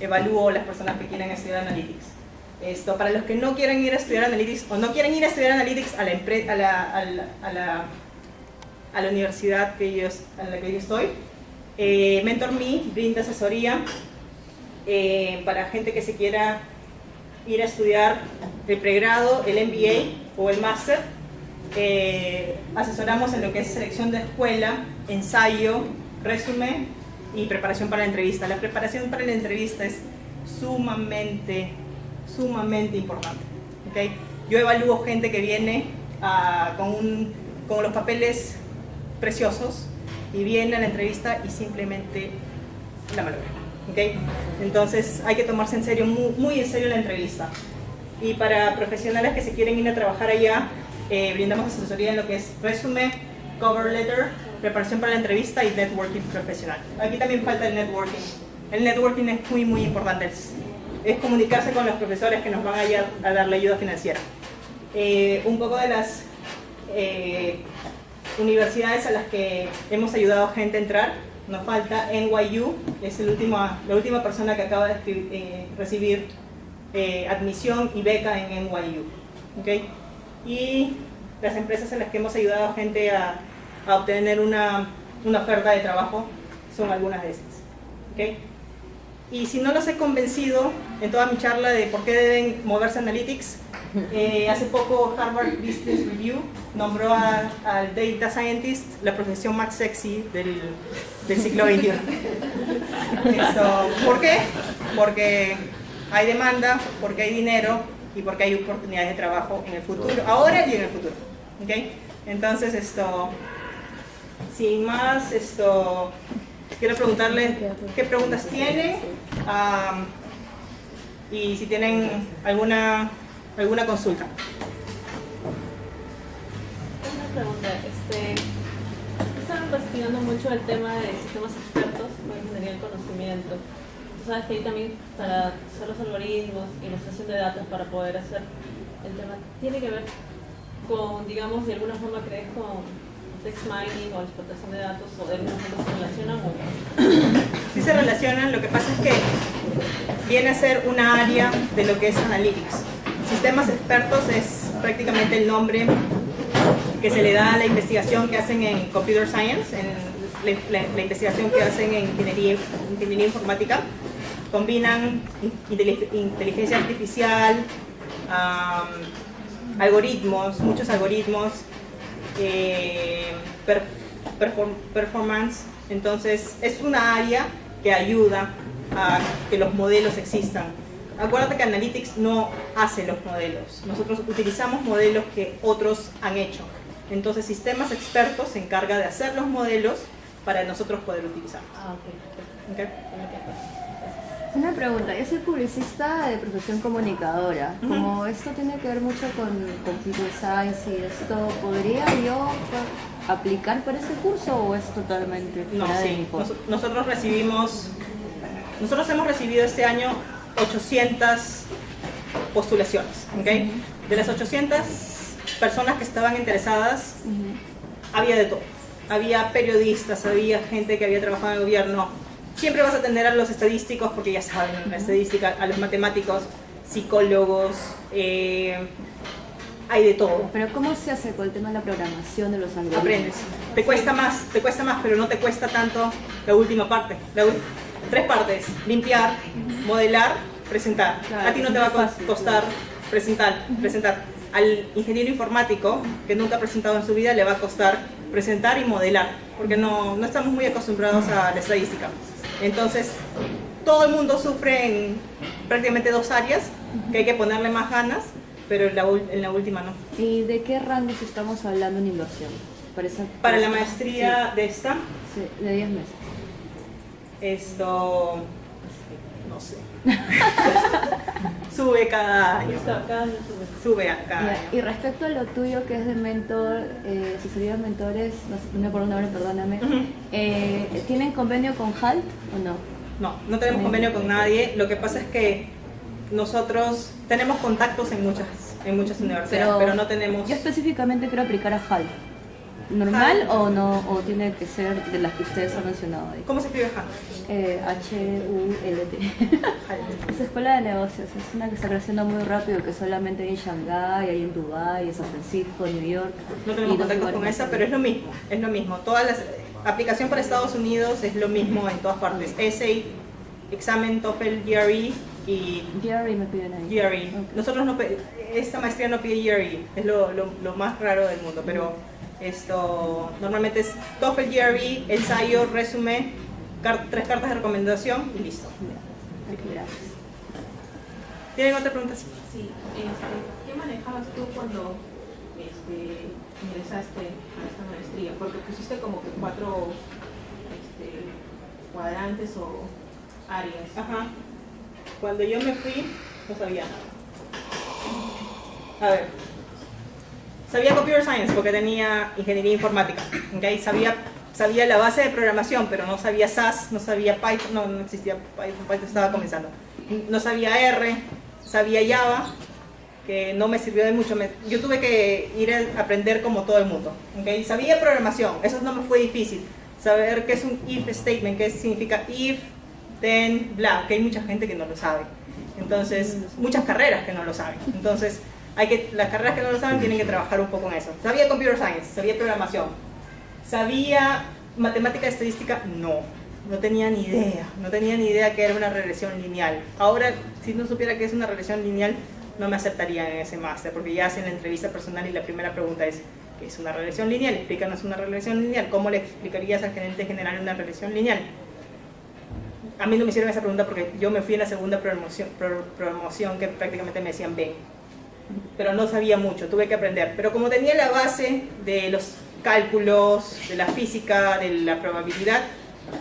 evalúo las personas que quieren estudiar Analytics. Esto, para los que no quieren ir a estudiar Analytics o no quieren ir a estudiar Analytics a la, a la, a la, a la, a la universidad que yo, en la que yo estoy, eh, MentorMe brinda asesoría eh, para gente que se quiera ir a estudiar el pregrado, el MBA o el máster. Eh, asesoramos en lo que es selección de escuela, ensayo, resumen y preparación para la entrevista. La preparación para la entrevista es sumamente sumamente importante. ¿okay? Yo evalúo gente que viene uh, con, un, con los papeles preciosos y viene a la entrevista y simplemente la malogra. ¿okay? Entonces hay que tomarse en serio, muy, muy, en serio la entrevista. Y para profesionales que se quieren ir a trabajar allá, eh, brindamos asesoría en lo que es resumen, cover letter, preparación para la entrevista y networking profesional. Aquí también falta el networking. El networking es muy, muy importante. Es, comunicarse con los profesores que nos van a, a dar la ayuda financiera. Eh, un poco de las eh, universidades a las que hemos ayudado a gente a entrar. Nos falta NYU, es el último, la última persona que acaba de eh, recibir admisión y beca en NYU. ¿okay? Y las empresas en las que hemos ayudado a gente a, a obtener una, una, oferta de trabajo son algunas de esas. ¿okay? Y si no los he convencido en toda mi charla de por qué deben moverse Analytics, eh, hace poco Harvard Business Review nombró al Data Scientist la profesión más sexy del, del siglo XXI. ¿Por qué? Porque hay demanda, porque hay dinero y porque hay oportunidades de trabajo en el futuro, ahora y en el futuro. ¿okay? Entonces, esto, sin más, esto, quiero preguntarle qué preguntas tienen y si tienen alguna, alguna consulta. Una pregunta, este, están investigando mucho el tema de sistemas expertos para ingeniería del conocimiento. Tú sabes que ahí también para hacer los algoritmos, ilustración de datos para poder hacer el tema, tiene que ver con, digamos, de alguna forma crees con text mining o explotación de datos o de forma se relacionan o Sí se relacionan, lo que pasa es que viene a ser una área de lo que es Analytics. Sistemas expertos es prácticamente el nombre que se le da a la investigación que hacen en Computer Science, en la, investigación que hacen en ingeniería, ingeniería informática. Combinan inteligencia artificial, algoritmos, muchos algoritmos, eh, performance. Entonces, es una área que ayuda a que los modelos existan. Acuérdate que Analytics no hace los modelos. Nosotros utilizamos modelos que otros han hecho. Entonces, sistemas expertos se encarga de hacer los modelos para nosotros poder utilizarlos. Ah, okay. Una pregunta, yo soy publicista de profesión comunicadora. Como esto tiene que ver mucho con computer science y esto, ¿podría yo aplicar para ese curso o es totalmente no, sí. nosotros recibimos, nosotros hemos recibido este año 800 postulaciones, ¿ok? De las 800 personas que estaban interesadas, había de todo. Había periodistas, había gente que había trabajado en el gobierno, siempre vas a tener a los estadísticos, porque ya saben, la estadística, a los matemáticos, psicólogos, eh, hay de todo. Pero ¿cómo se hace con el tema de la programación de los algoritmos? Aprendes. Te cuesta más, te cuesta más, pero no te cuesta tanto la última parte. tres partes, limpiar, modelar, presentar. a ti no te va a costar presentar, presentar. Al ingeniero informático, que nunca ha presentado en su vida, le va a costar presentar y modelar, porque no, no estamos muy acostumbrados a la estadística. Entonces, todo el mundo sufre en prácticamente dos áreas, que hay que ponerle más ganas, pero en la, última no. ¿Y de qué rangos estamos hablando en inversión? Para, para la maestría de esta. Sí, de 10 meses. Esto. sube cada año. Sube a cada año. Y respecto a lo tuyo que es de mentor, eh, de mentores, no, me acuerdo nombre, perdóname, eh, ¿tienen convenio con HALT o no? No, no tenemos convenio con nadie. Lo que pasa es que nosotros tenemos contactos en muchas, en muchas universidades, pero, pero no tenemos... Yo específicamente quiero aplicar a HALT normal o no o tiene que ser de las que ustedes han mencionado ahí? ¿Cómo se escribe? Eh, H-U-L-T. es escuela de negocios, es una que está creciendo muy rápido, que solamente hay en Shanghái, hay en Dubái, en San Francisco, New York. No tenemos contacto con esa, pero es lo mismo, es lo mismo. Todas las aplicación para Estados Unidos es lo mismo en todas partes. Essay, examen, TOEFL, GRE y... GRE me piden ahí. GRE. Nosotros no, esta maestría no pide GRE, es lo, lo, lo más raro del mundo, pero esto normalmente es TOEFL GRE, ensayo, resumen, tres cartas de recomendación y listo. Gracias. ¿Tienen otra pregunta? Sí. Este, ¿Qué manejabas tú cuando este, ingresaste a esta maestría? Porque pusiste como que cuatro este, cuadrantes o áreas. Ajá. Cuando yo me fui, no sabía nada. A ver. Sabía Computer Science porque tenía ingeniería informática. ¿okay? Sabía, sabía la base de programación, pero no sabía SAS, no sabía Python, no, no existía Python, Python estaba comenzando. No sabía R, sabía Java, que no me sirvió de mucho. Yo tuve que ir a aprender como todo el mundo. ¿okay? Sabía programación, eso no me fue difícil. Saber qué es un if statement, qué significa if, then, bla, que hay mucha gente que no lo sabe. Entonces, muchas carreras que no lo saben. Entonces, hay que, las carreras que no lo saben tienen que trabajar un poco en eso. Sabía computer science, sabía programación. Sabía matemática estadística, no. No tenía ni idea, no tenía ni idea que era una regresión lineal. Ahora, si no supiera que es una regresión lineal, no me aceptarían en ese máster, porque ya hacen la entrevista personal y la primera pregunta es, ¿qué es una regresión lineal? Explícanos una regresión lineal. ¿Cómo le explicarías al gerente general una regresión lineal? A mí no me hicieron esa pregunta porque yo me fui en la segunda promoción, pro- promoción que prácticamente me decían ven. Pero no sabía mucho, tuve que aprender. Pero como tenía la base de los cálculos, de la física, de la probabilidad,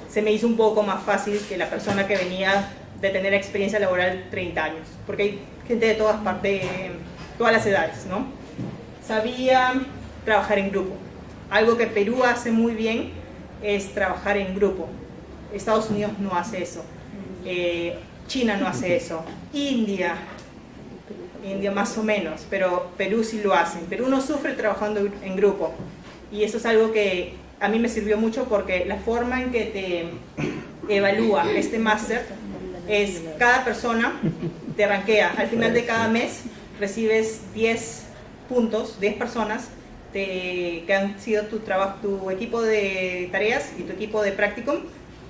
se me hizo un poco más fácil que la persona que venía de tener experiencia laboral 30 años. Porque hay gente de todas partes, todas las edades, ¿no? Sabía trabajar en grupo. Algo que Perú hace muy bien es trabajar en grupo. Estados Unidos no hace eso. Eh, China no hace eso. India, India más o menos, pero Perú sí lo hace. Perú no sufre trabajando en grupo. Y eso es algo que a mí me sirvió mucho porque la forma en que te evalúa este máster es cada persona te rankea. Al final de cada mes recibes 10 puntos, 10 personas te- que han sido tu trabajo, tu equipo de tareas y tu equipo de practicum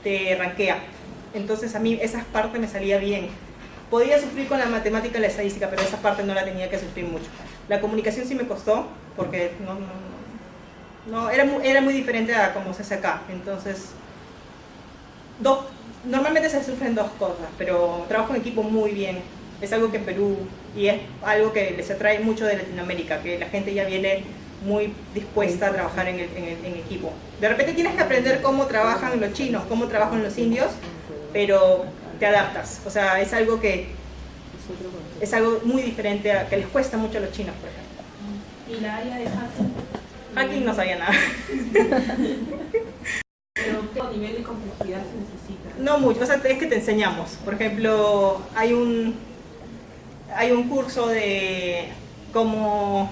te rankea. Entonces a mí esa parte me salía bien. Podía sufrir con la matemática y la estadística, pero esa parte no la tenía que sufrir mucho. La comunicación sí me costó, porque no, no, no, era, mu- era muy diferente a como se hace acá. Entonces, dos, normalmente se sufren dos cosas, pero trabajo en equipo muy bien. Es algo que en Perú, y es algo que les atrae mucho de Latinoamérica, que la gente ya viene muy dispuesta a trabajar en, el- en el- en equipo. De repente tienes que aprender cómo trabajan los chinos, cómo trabajan los indios, pero te adaptas. O sea, es algo que es algo muy diferente, a, que les cuesta mucho a los chinos, por ejemplo. Y la área de hacking, Aquí no sabía nada. pero ¿qué nivel de complejidad se necesita? No mucho, o sea, es que te enseñamos. Por ejemplo, hay un, hay un curso de cómo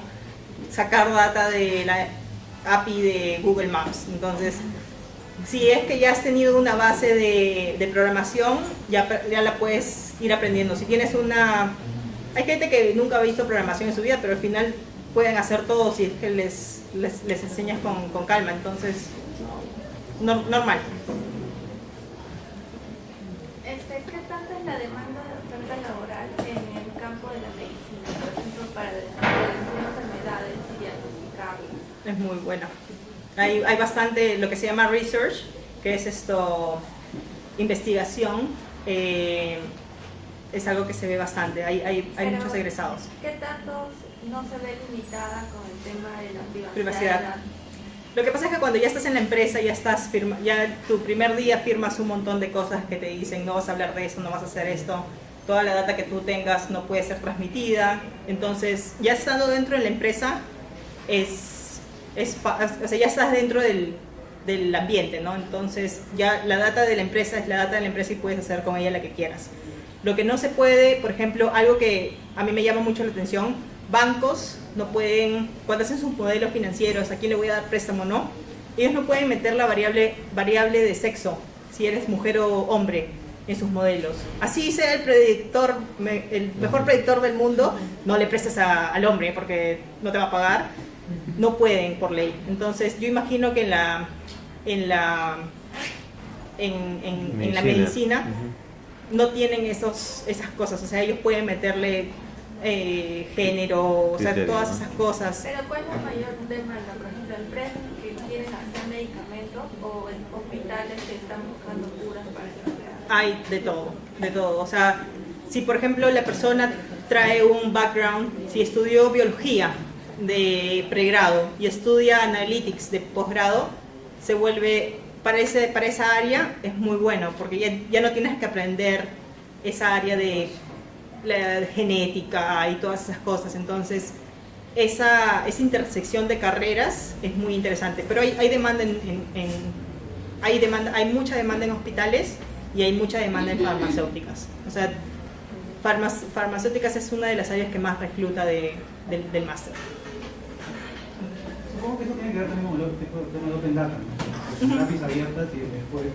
sacar data de la API de Google Maps. Entonces, si es que ya has tenido una base de, de programación, ya, ya la puedes ir aprendiendo. Si tienes una... Hay gente que nunca ha visto programación en su vida, pero al final pueden hacer todo si es que les, les, les enseñas con, con calma. Entonces, no- normal. Este, ¿Qué tanto es la demanda de oferta laboral en el campo de la medicina? Por ejemplo, para enfermedades y diagnosticarlas. Es muy bueno. Hay, hay bastante lo que se llama research, que es esto, investigación. eh, es algo que se ve bastante. Hay, hay, hay muchos egresados. ¿Qué tanto no se ve limitada con el tema de la privacidad? Privacidad. Lo que pasa es que cuando ya estás en la empresa, ya estás firma, ya tu primer día firmas un montón de cosas que te dicen no vas a hablar de esto, no vas a hacer esto, toda la data que tú tengas no puede ser transmitida. Entonces, ya estando dentro de la empresa, es, es o sea, ya estás dentro del, del ambiente, ¿no? Entonces, ya la data de la empresa es la data de la empresa y puedes hacer con ella la que quieras. Lo que no se puede, por ejemplo, algo que a mí me llama mucho la atención, bancos no pueden, cuando hacen sus modelos financieros, a quién le voy a dar préstamo o no, ellos no pueden meter la variable, variable de sexo, si eres mujer o hombre, en sus modelos. Así sea el predictor, el mejor predictor del mundo, no le prestes a- al hombre porque no te va a pagar, no pueden por ley. Entonces yo imagino que en la, en la, en, en- en la medicina no tienen esos, esas cosas, o sea, ellos pueden meterle eh, género, o sea, Criterio, todas ¿no? esas cosas. Pero ¿cuál es la mayor demanda? Por ejemplo, empresas que quieren hacer medicamentos o en hospitales que están buscando curas para enfermedades. Hay de todo, de todo. O sea, si por ejemplo la persona trae un background, si estudió biología de pregrado y estudia analytics de posgrado, se vuelve para, ese, para esa área es muy bueno, porque ya, ya no tienes que aprender esa área de la genética y todas esas cosas. Entonces, esa, esa intersección de carreras es muy interesante. Pero hay, hay demanda en, hay demanda, hay mucha demanda en hospitales y hay mucha demanda en farmacéuticas. O sea, farmac- farmacéuticas es una de las áreas que más recluta de- del máster. Supongo que eso tiene que ver también con el tema de open data, ¿no? APIs abiertas y después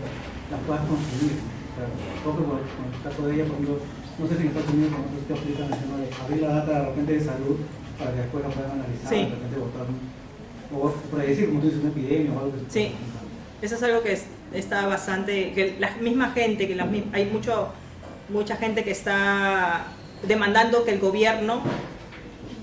las puedas consumir. ¿no? O sea, creo que por, con el caso de ella, por ejemplo, no sé si en Estados Unidos o en otros sitios aplican el tema de abrir la data de repente de salud para que después la puedan analizar, Sí. de repente votar o predecir, como tú dices, una epidemia o algo que Sí. Eso es algo que es- está bastante, que la misma gente, que la hay mucho, mucha gente que está demandando que el gobierno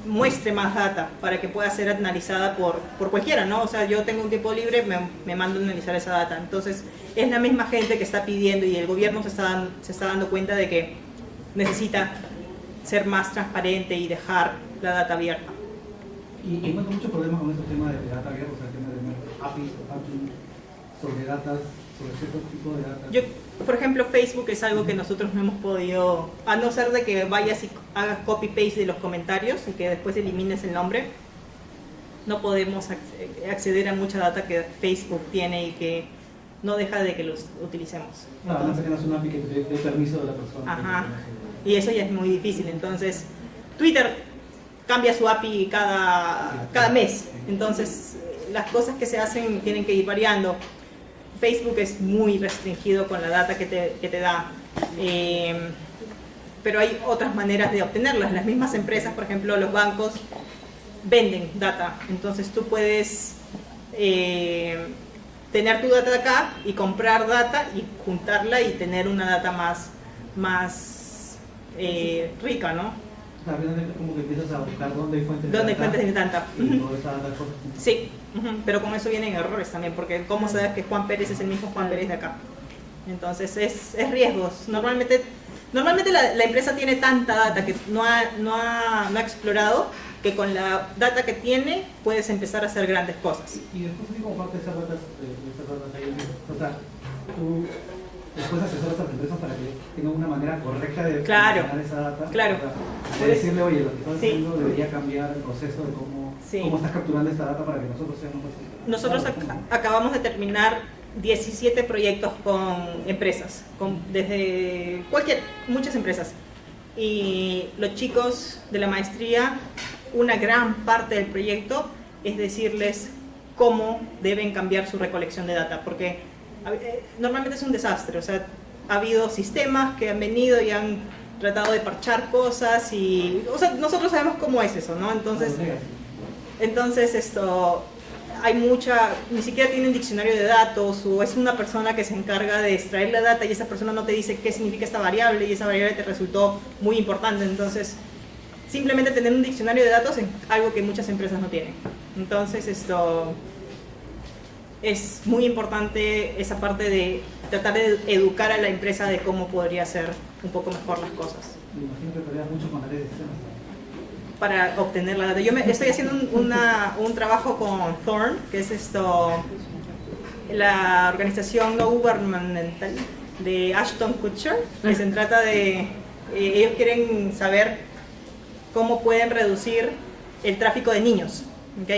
muestre más data para que pueda ser analizada por, por cualquiera, ¿no? O sea, yo tengo un tiempo libre, me, me mando a analizar esa data. Entonces, es la misma gente que está pidiendo y el gobierno se está, se está dando cuenta de que necesita ser más transparente y dejar la data abierta. Y encuentro muchos problemas con estos temas de data abierta, o sea, el tema de APIs sobre datas, sobre cierto tipo de datas. Yo, por ejemplo, Facebook es algo que nosotros no hemos podido, a no ser de que vayas y hagas copy-paste de los comentarios y que después elimines el nombre, no podemos acce- acceder a mucha data que Facebook tiene y que no deja de que los utilicemos. Claro, además que no es una API que te dé permiso de la persona. Ajá. Y eso ya es muy difícil. Entonces, Twitter cambia su API cada, cada mes. Entonces, eh, las cosas que se hacen tienen que ir variando. Facebook es muy restringido con la data que te, que te da. Eh, pero hay otras maneras de obtenerlas. Las mismas empresas, por ejemplo, los bancos, venden data. Entonces tú puedes eh, tener tu data de acá y comprar data y juntarla y tener una data más, más eh, rica, ¿no? Es como que empiezas a buscar dónde hay fuentes ¿Dónde hay data fuentes de data? Y toda esa data corre. Pero con eso vienen errores también, porque ¿cómo sabes que Juan Pérez es el mismo Juan Pérez de acá? Entonces es, es riesgos. Normalmente, normalmente la, la empresa tiene tanta data que no ha, no, ha, no ha explorado que con la data que tiene puedes empezar a hacer grandes cosas. Y después, parte de esas datas, de, de esas datas ahí, o sea, tú después asesoras a las empresas para que tengan una manera correcta de Claro. esa data. Claro. Sea, de decirle, oye, lo que estás Sí. haciendo debería cambiar el proceso de cómo, Sí. cómo estás capturando esta data para que nosotros seamos más Nosotros ac- acabamos de terminar 17 proyectos con empresas, con, desde cualquier, muchas empresas. Y los chicos de la maestría, una gran parte del proyecto es decirles cómo deben cambiar su recolección de data, porque normalmente es un desastre, o sea, ha habido sistemas que han venido y han tratado de parchar cosas y, o sea, nosotros sabemos cómo es eso, ¿no? Entonces, entonces esto hay mucha, ni siquiera tiene un diccionario de datos o es una persona que se encarga de extraer la data y esa persona no te dice qué significa esta variable y esa variable te resultó muy importante. Entonces, simplemente tener un diccionario de datos es algo que muchas empresas no tienen. Entonces, esto es muy importante esa parte de tratar de educar a la empresa de cómo podría hacer un poco mejor las cosas Me imagino que peleas mucho con áreas para obtener la data. Yo me, estoy haciendo un, una- un trabajo con Thorn, que es esto, la organización no gubernamental de Ashton Kutcher, que se trata de, eh, ellos quieren saber cómo pueden reducir el tráfico de niños, ¿ok?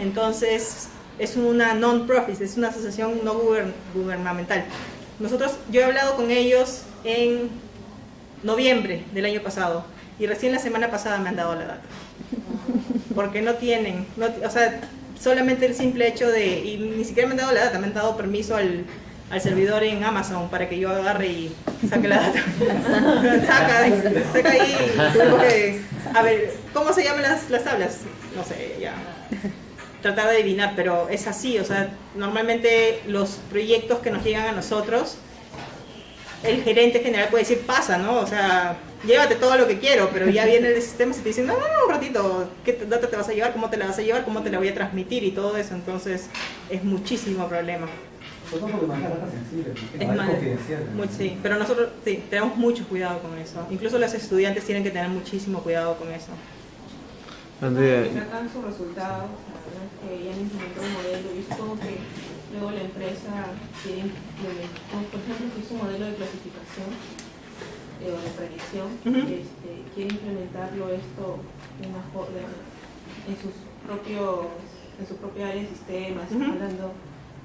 Entonces, es una non-profit, es una asociación no gubern- gubernamental. Nosotros, yo he hablado con ellos en noviembre del año pasado y recién la semana pasada me han dado la data. Porque no tienen, no, o sea, solamente el simple hecho de, y ni siquiera me han dado la data, me han dado permiso al, al servidor en Amazon para que yo agarre y saque la data. saca, saca ahí, porque, a ver, ¿cómo se llaman las, las tablas? No sé, ya. Tratar de adivinar, pero es así, o sea, normalmente los proyectos que nos llegan a nosotros, el gerente general puede decir, pasa, ¿no? O sea, llévate todo lo que quiero, pero ya viene el sistema y te dice, no, no, no, un ratito, ¿qué data te vas a llevar? ¿Cómo te la vas a llevar? ¿Cómo te la voy a transmitir? Y todo eso, entonces es muchísimo problema. ¿no? Es. ¿no? Mucho, sí, pero nosotros sí, tenemos mucho cuidado con eso. Incluso los estudiantes tienen que tener muchísimo cuidado con eso. Sus resultados, que ya han implementado un modelo y supongo que luego la empresa quiere implementar, por ejemplo, si es un modelo de clasificación eh, o de predicción, Ujú. este, quiere implementarlo esto de una en sus propios en su propia área de sistemas, Ujú. hablando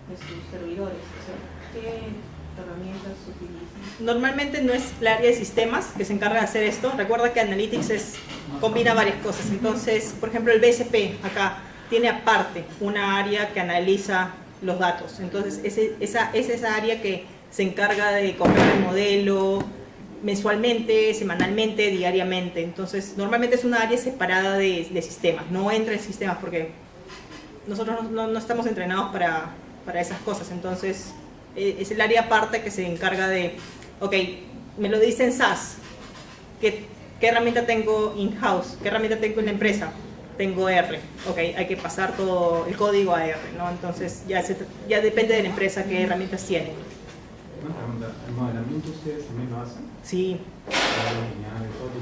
de sus servidores. O sea, ¿Qué herramientas utilizan? Normalmente no es la área de sistemas que se encarga de hacer esto. Recuerda que Analytics es, combina varias cosas. Entonces, por ejemplo, el BSP acá tiene aparte una área que analiza los datos. Entonces, esa, es esa área que se encarga de correr el modelo mensualmente, semanalmente, diariamente. Entonces, normalmente es una área separada de, de sistemas. No entra en sistemas porque nosotros no, estamos entrenados para, para esas cosas. Entonces, eh, es el área aparte que se encarga de, ok, me lo dice en SaaS, ¿qué, qué herramienta tengo in-house? ¿Qué herramienta tengo en la empresa? Tengo R, ok, hay que pasar todo el código a R, ¿no? Entonces, ya, se- ya depende de la empresa qué herramientas tiene. Una pregunta, ¿el modelamiento ustedes también lo hacen? Sí,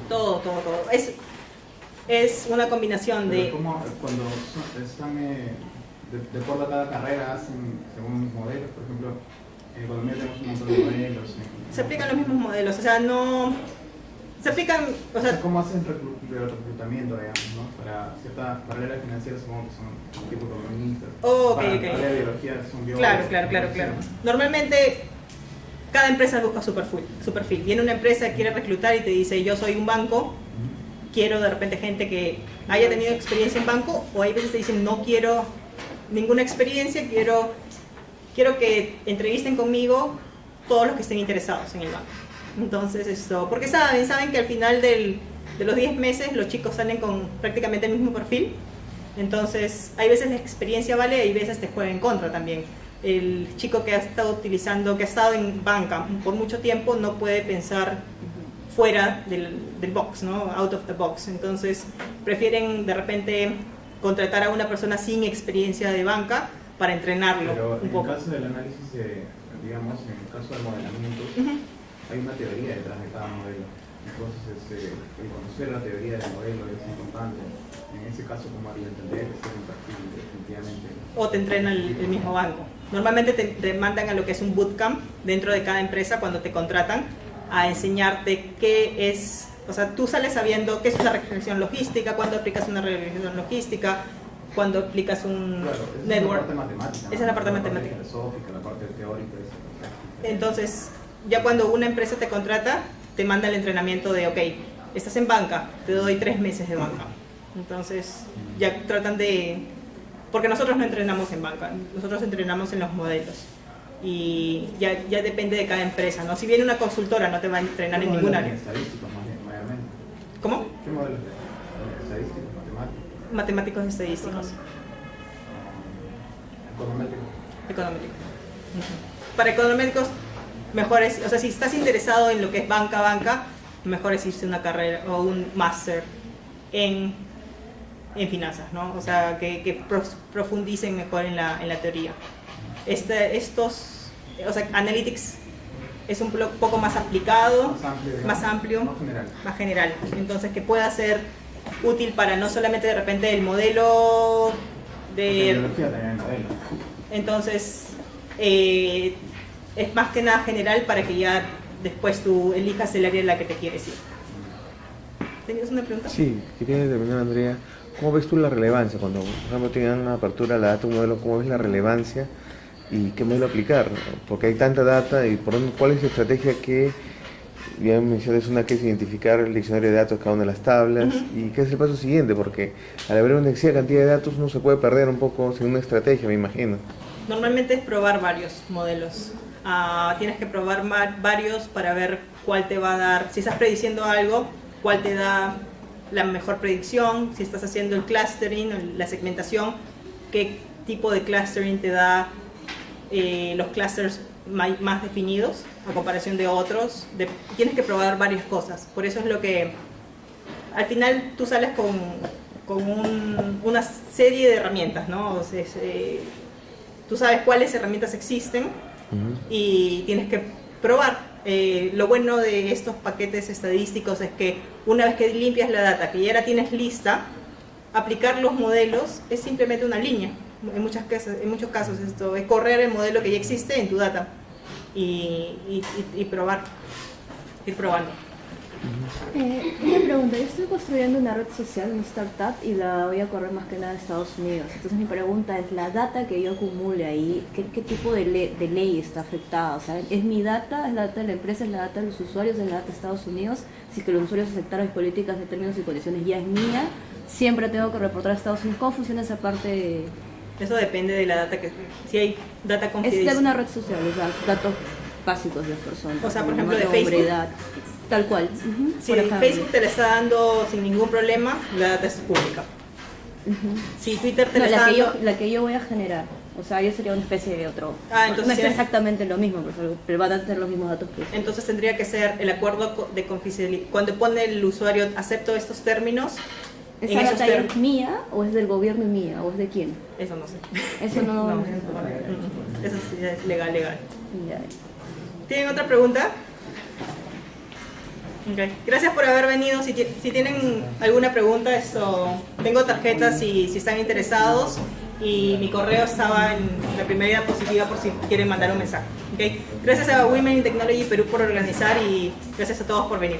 Todo todo. todo. Es, es una combinación Pero de... ¿cómo, cuando están, eh, de, de acuerdo a cada carrera, hacen según los modelos? Por ejemplo, en economía tenemos un montón de modelos. en- Se aplican los mismos modelos, o sea, no... Se aplican, o O sea, sea, ¿cómo hacen reclutamiento, digamos, no? Para ciertas carreras financieras supongo que son tipo economistas. Oh, ok, biología son biólogos. Claro, claro, claro, claro. Normalmente cada empresa busca su perfil, su perfil. Viene una empresa que quiere reclutar y te dice, yo soy un banco, quiero de repente gente que haya tenido experiencia en banco, o hay veces te dicen, no quiero ninguna experiencia, quiero, quiero que entrevisten conmigo todos los que estén interesados en el banco. Entonces, esto, porque saben, saben que al final del- de los 10 meses los chicos salen con prácticamente el mismo perfil. Entonces, hay veces la experiencia vale, hay veces te juega en contra también. El chico que ha estado utilizando, que ha estado en banca por mucho tiempo, no puede pensar fuera del, del box, ¿no? Out of the box. Entonces, prefieren de repente contratar a una persona sin experiencia de banca para entrenarlo Pero un en poco. el caso del análisis, de, digamos, en el caso del modelamiento. Hay una teoría detrás de cada modelo. Entonces, este, el conocer la teoría del modelo es importante. En ese caso, ¿cómo haría entender es perfil definitivamente? o te entrena el, el mismo banco. Normalmente te, te mandan a lo que es un bootcamp dentro de cada empresa cuando te contratan a enseñarte qué es, o sea, tú sales sabiendo qué es una regresión logística, cuando aplicas una regresión logística, cuando aplicas un Claro, esa es la network. parte matemática. Esa es la parte matemática. filosófica, la parte teórica. esa parte. Entonces, ya cuando una empresa te contrata, te manda el entrenamiento de, ok, estás en banca, te doy tres meses de banca. Entonces, ya tratan de... Porque nosotros no entrenamos en banca, nosotros entrenamos en los modelos. Y ya, ya depende de cada empresa, ¿no? Si viene una consultora, no te va a entrenar en ¿Qué ningún área. Estadísticos. ¿Cómo? ¿Qué modelos de estadísticos, matemáticos, Matemáticos estadísticos, econométricos? económicos. Ujú. Para económicos, mejor es, o sea, si estás interesado en lo que es banca, banca, mejor es irse a una carrera o un máster en, en finanzas, ¿no? O sea, que, que profundicen mejor en la, en la teoría. Este, estos, o sea, Analytics es un poco más aplicado, Más amplio. más amplio, Más general. más general. Entonces, que pueda ser útil para no solamente de repente el modelo de... biología también hay modelos. Entonces, eh, es más que nada general para que ya después tú elijas el área en la que te quieres ir. ¿Tenías una pregunta? Sí, quería determinar, Andrea, ¿cómo ves tú la relevancia? Cuando, por ejemplo, tengan una apertura la data, un modelo, ¿cómo ves la relevancia y qué modelo aplicar? Porque hay tanta data y por dónde, cuál es la estrategia que, bien mencionas, una que es identificar el diccionario de datos, cada una de las tablas, y qué es el paso siguiente, porque al haber una excesiva cantidad de datos uno se puede perder un poco sin una estrategia, me imagino. Normalmente es probar varios modelos. Ah, tienes que probar varios para ver cuál te va a dar, si estás prediciendo algo, cuál te da la mejor predicción, si estás haciendo el clustering, la segmentación, qué tipo de clustering te da eh, los clusters más definidos a comparación de otros. De- tienes que probar varias cosas. Por eso es lo que al final tú sales con, con un- una serie de herramientas, ¿no? O sea, es, eh, tú sabes cuáles herramientas existen y tienes que probar. Eh, lo bueno de estos paquetes estadísticos es que una vez que limpias la data, que ya la tienes lista, aplicar los modelos es simplemente una línea. En, muchas en muchos casos esto es correr el modelo que ya existe en tu data y- y probar, ir probando. Eh, una pregunta, yo estoy construyendo una red social, una startup, y la voy a correr más que nada en Estados Unidos. Entonces mi pregunta es, la data que yo acumule ahí, ¿qué, qué tipo de, le- de ley está afectada? O sea, ¿es mi data, es la data de la empresa, es la data de los usuarios, es la data de Estados Unidos? Si es que los usuarios aceptaron mis políticas de términos y condiciones ya es mía, siempre tengo que reportar a Estados Unidos. ¿Cómo funciona esa parte? Eso depende de la data que, si hay data Es de confidencial. una red social, o sea, datos básicos de las personas. O sea, por ejemplo, de Facebook. edad, tal cual. ujú, Si por ejemplo. Facebook te la está dando sin ningún problema, la data es pública. Si Twitter te No, la está que, yo, dando... la que yo voy a generar. O sea, yo sería una especie de otro. Ah, entonces no es sí. exactamente lo mismo, pero, van a tener los mismos datos que Entonces tendría que ser el acuerdo de confidencialidad. Cuando pone el usuario, acepto estos términos, ¿Esa data es mía o es del gobierno y mía o es de quién? Eso no sé. Eso no. No. Eso sí es legal, legal. Ya. ¿Tienen otra pregunta? Ok. Gracias por haber venido. Si, si tienen alguna pregunta, esto, tengo tarjetas si, si están interesados y mi correo estaba en la primera diapositiva por si quieren mandar un mensaje. Ok. Gracias a Women in Technology Perú por organizar y gracias a todos por venir.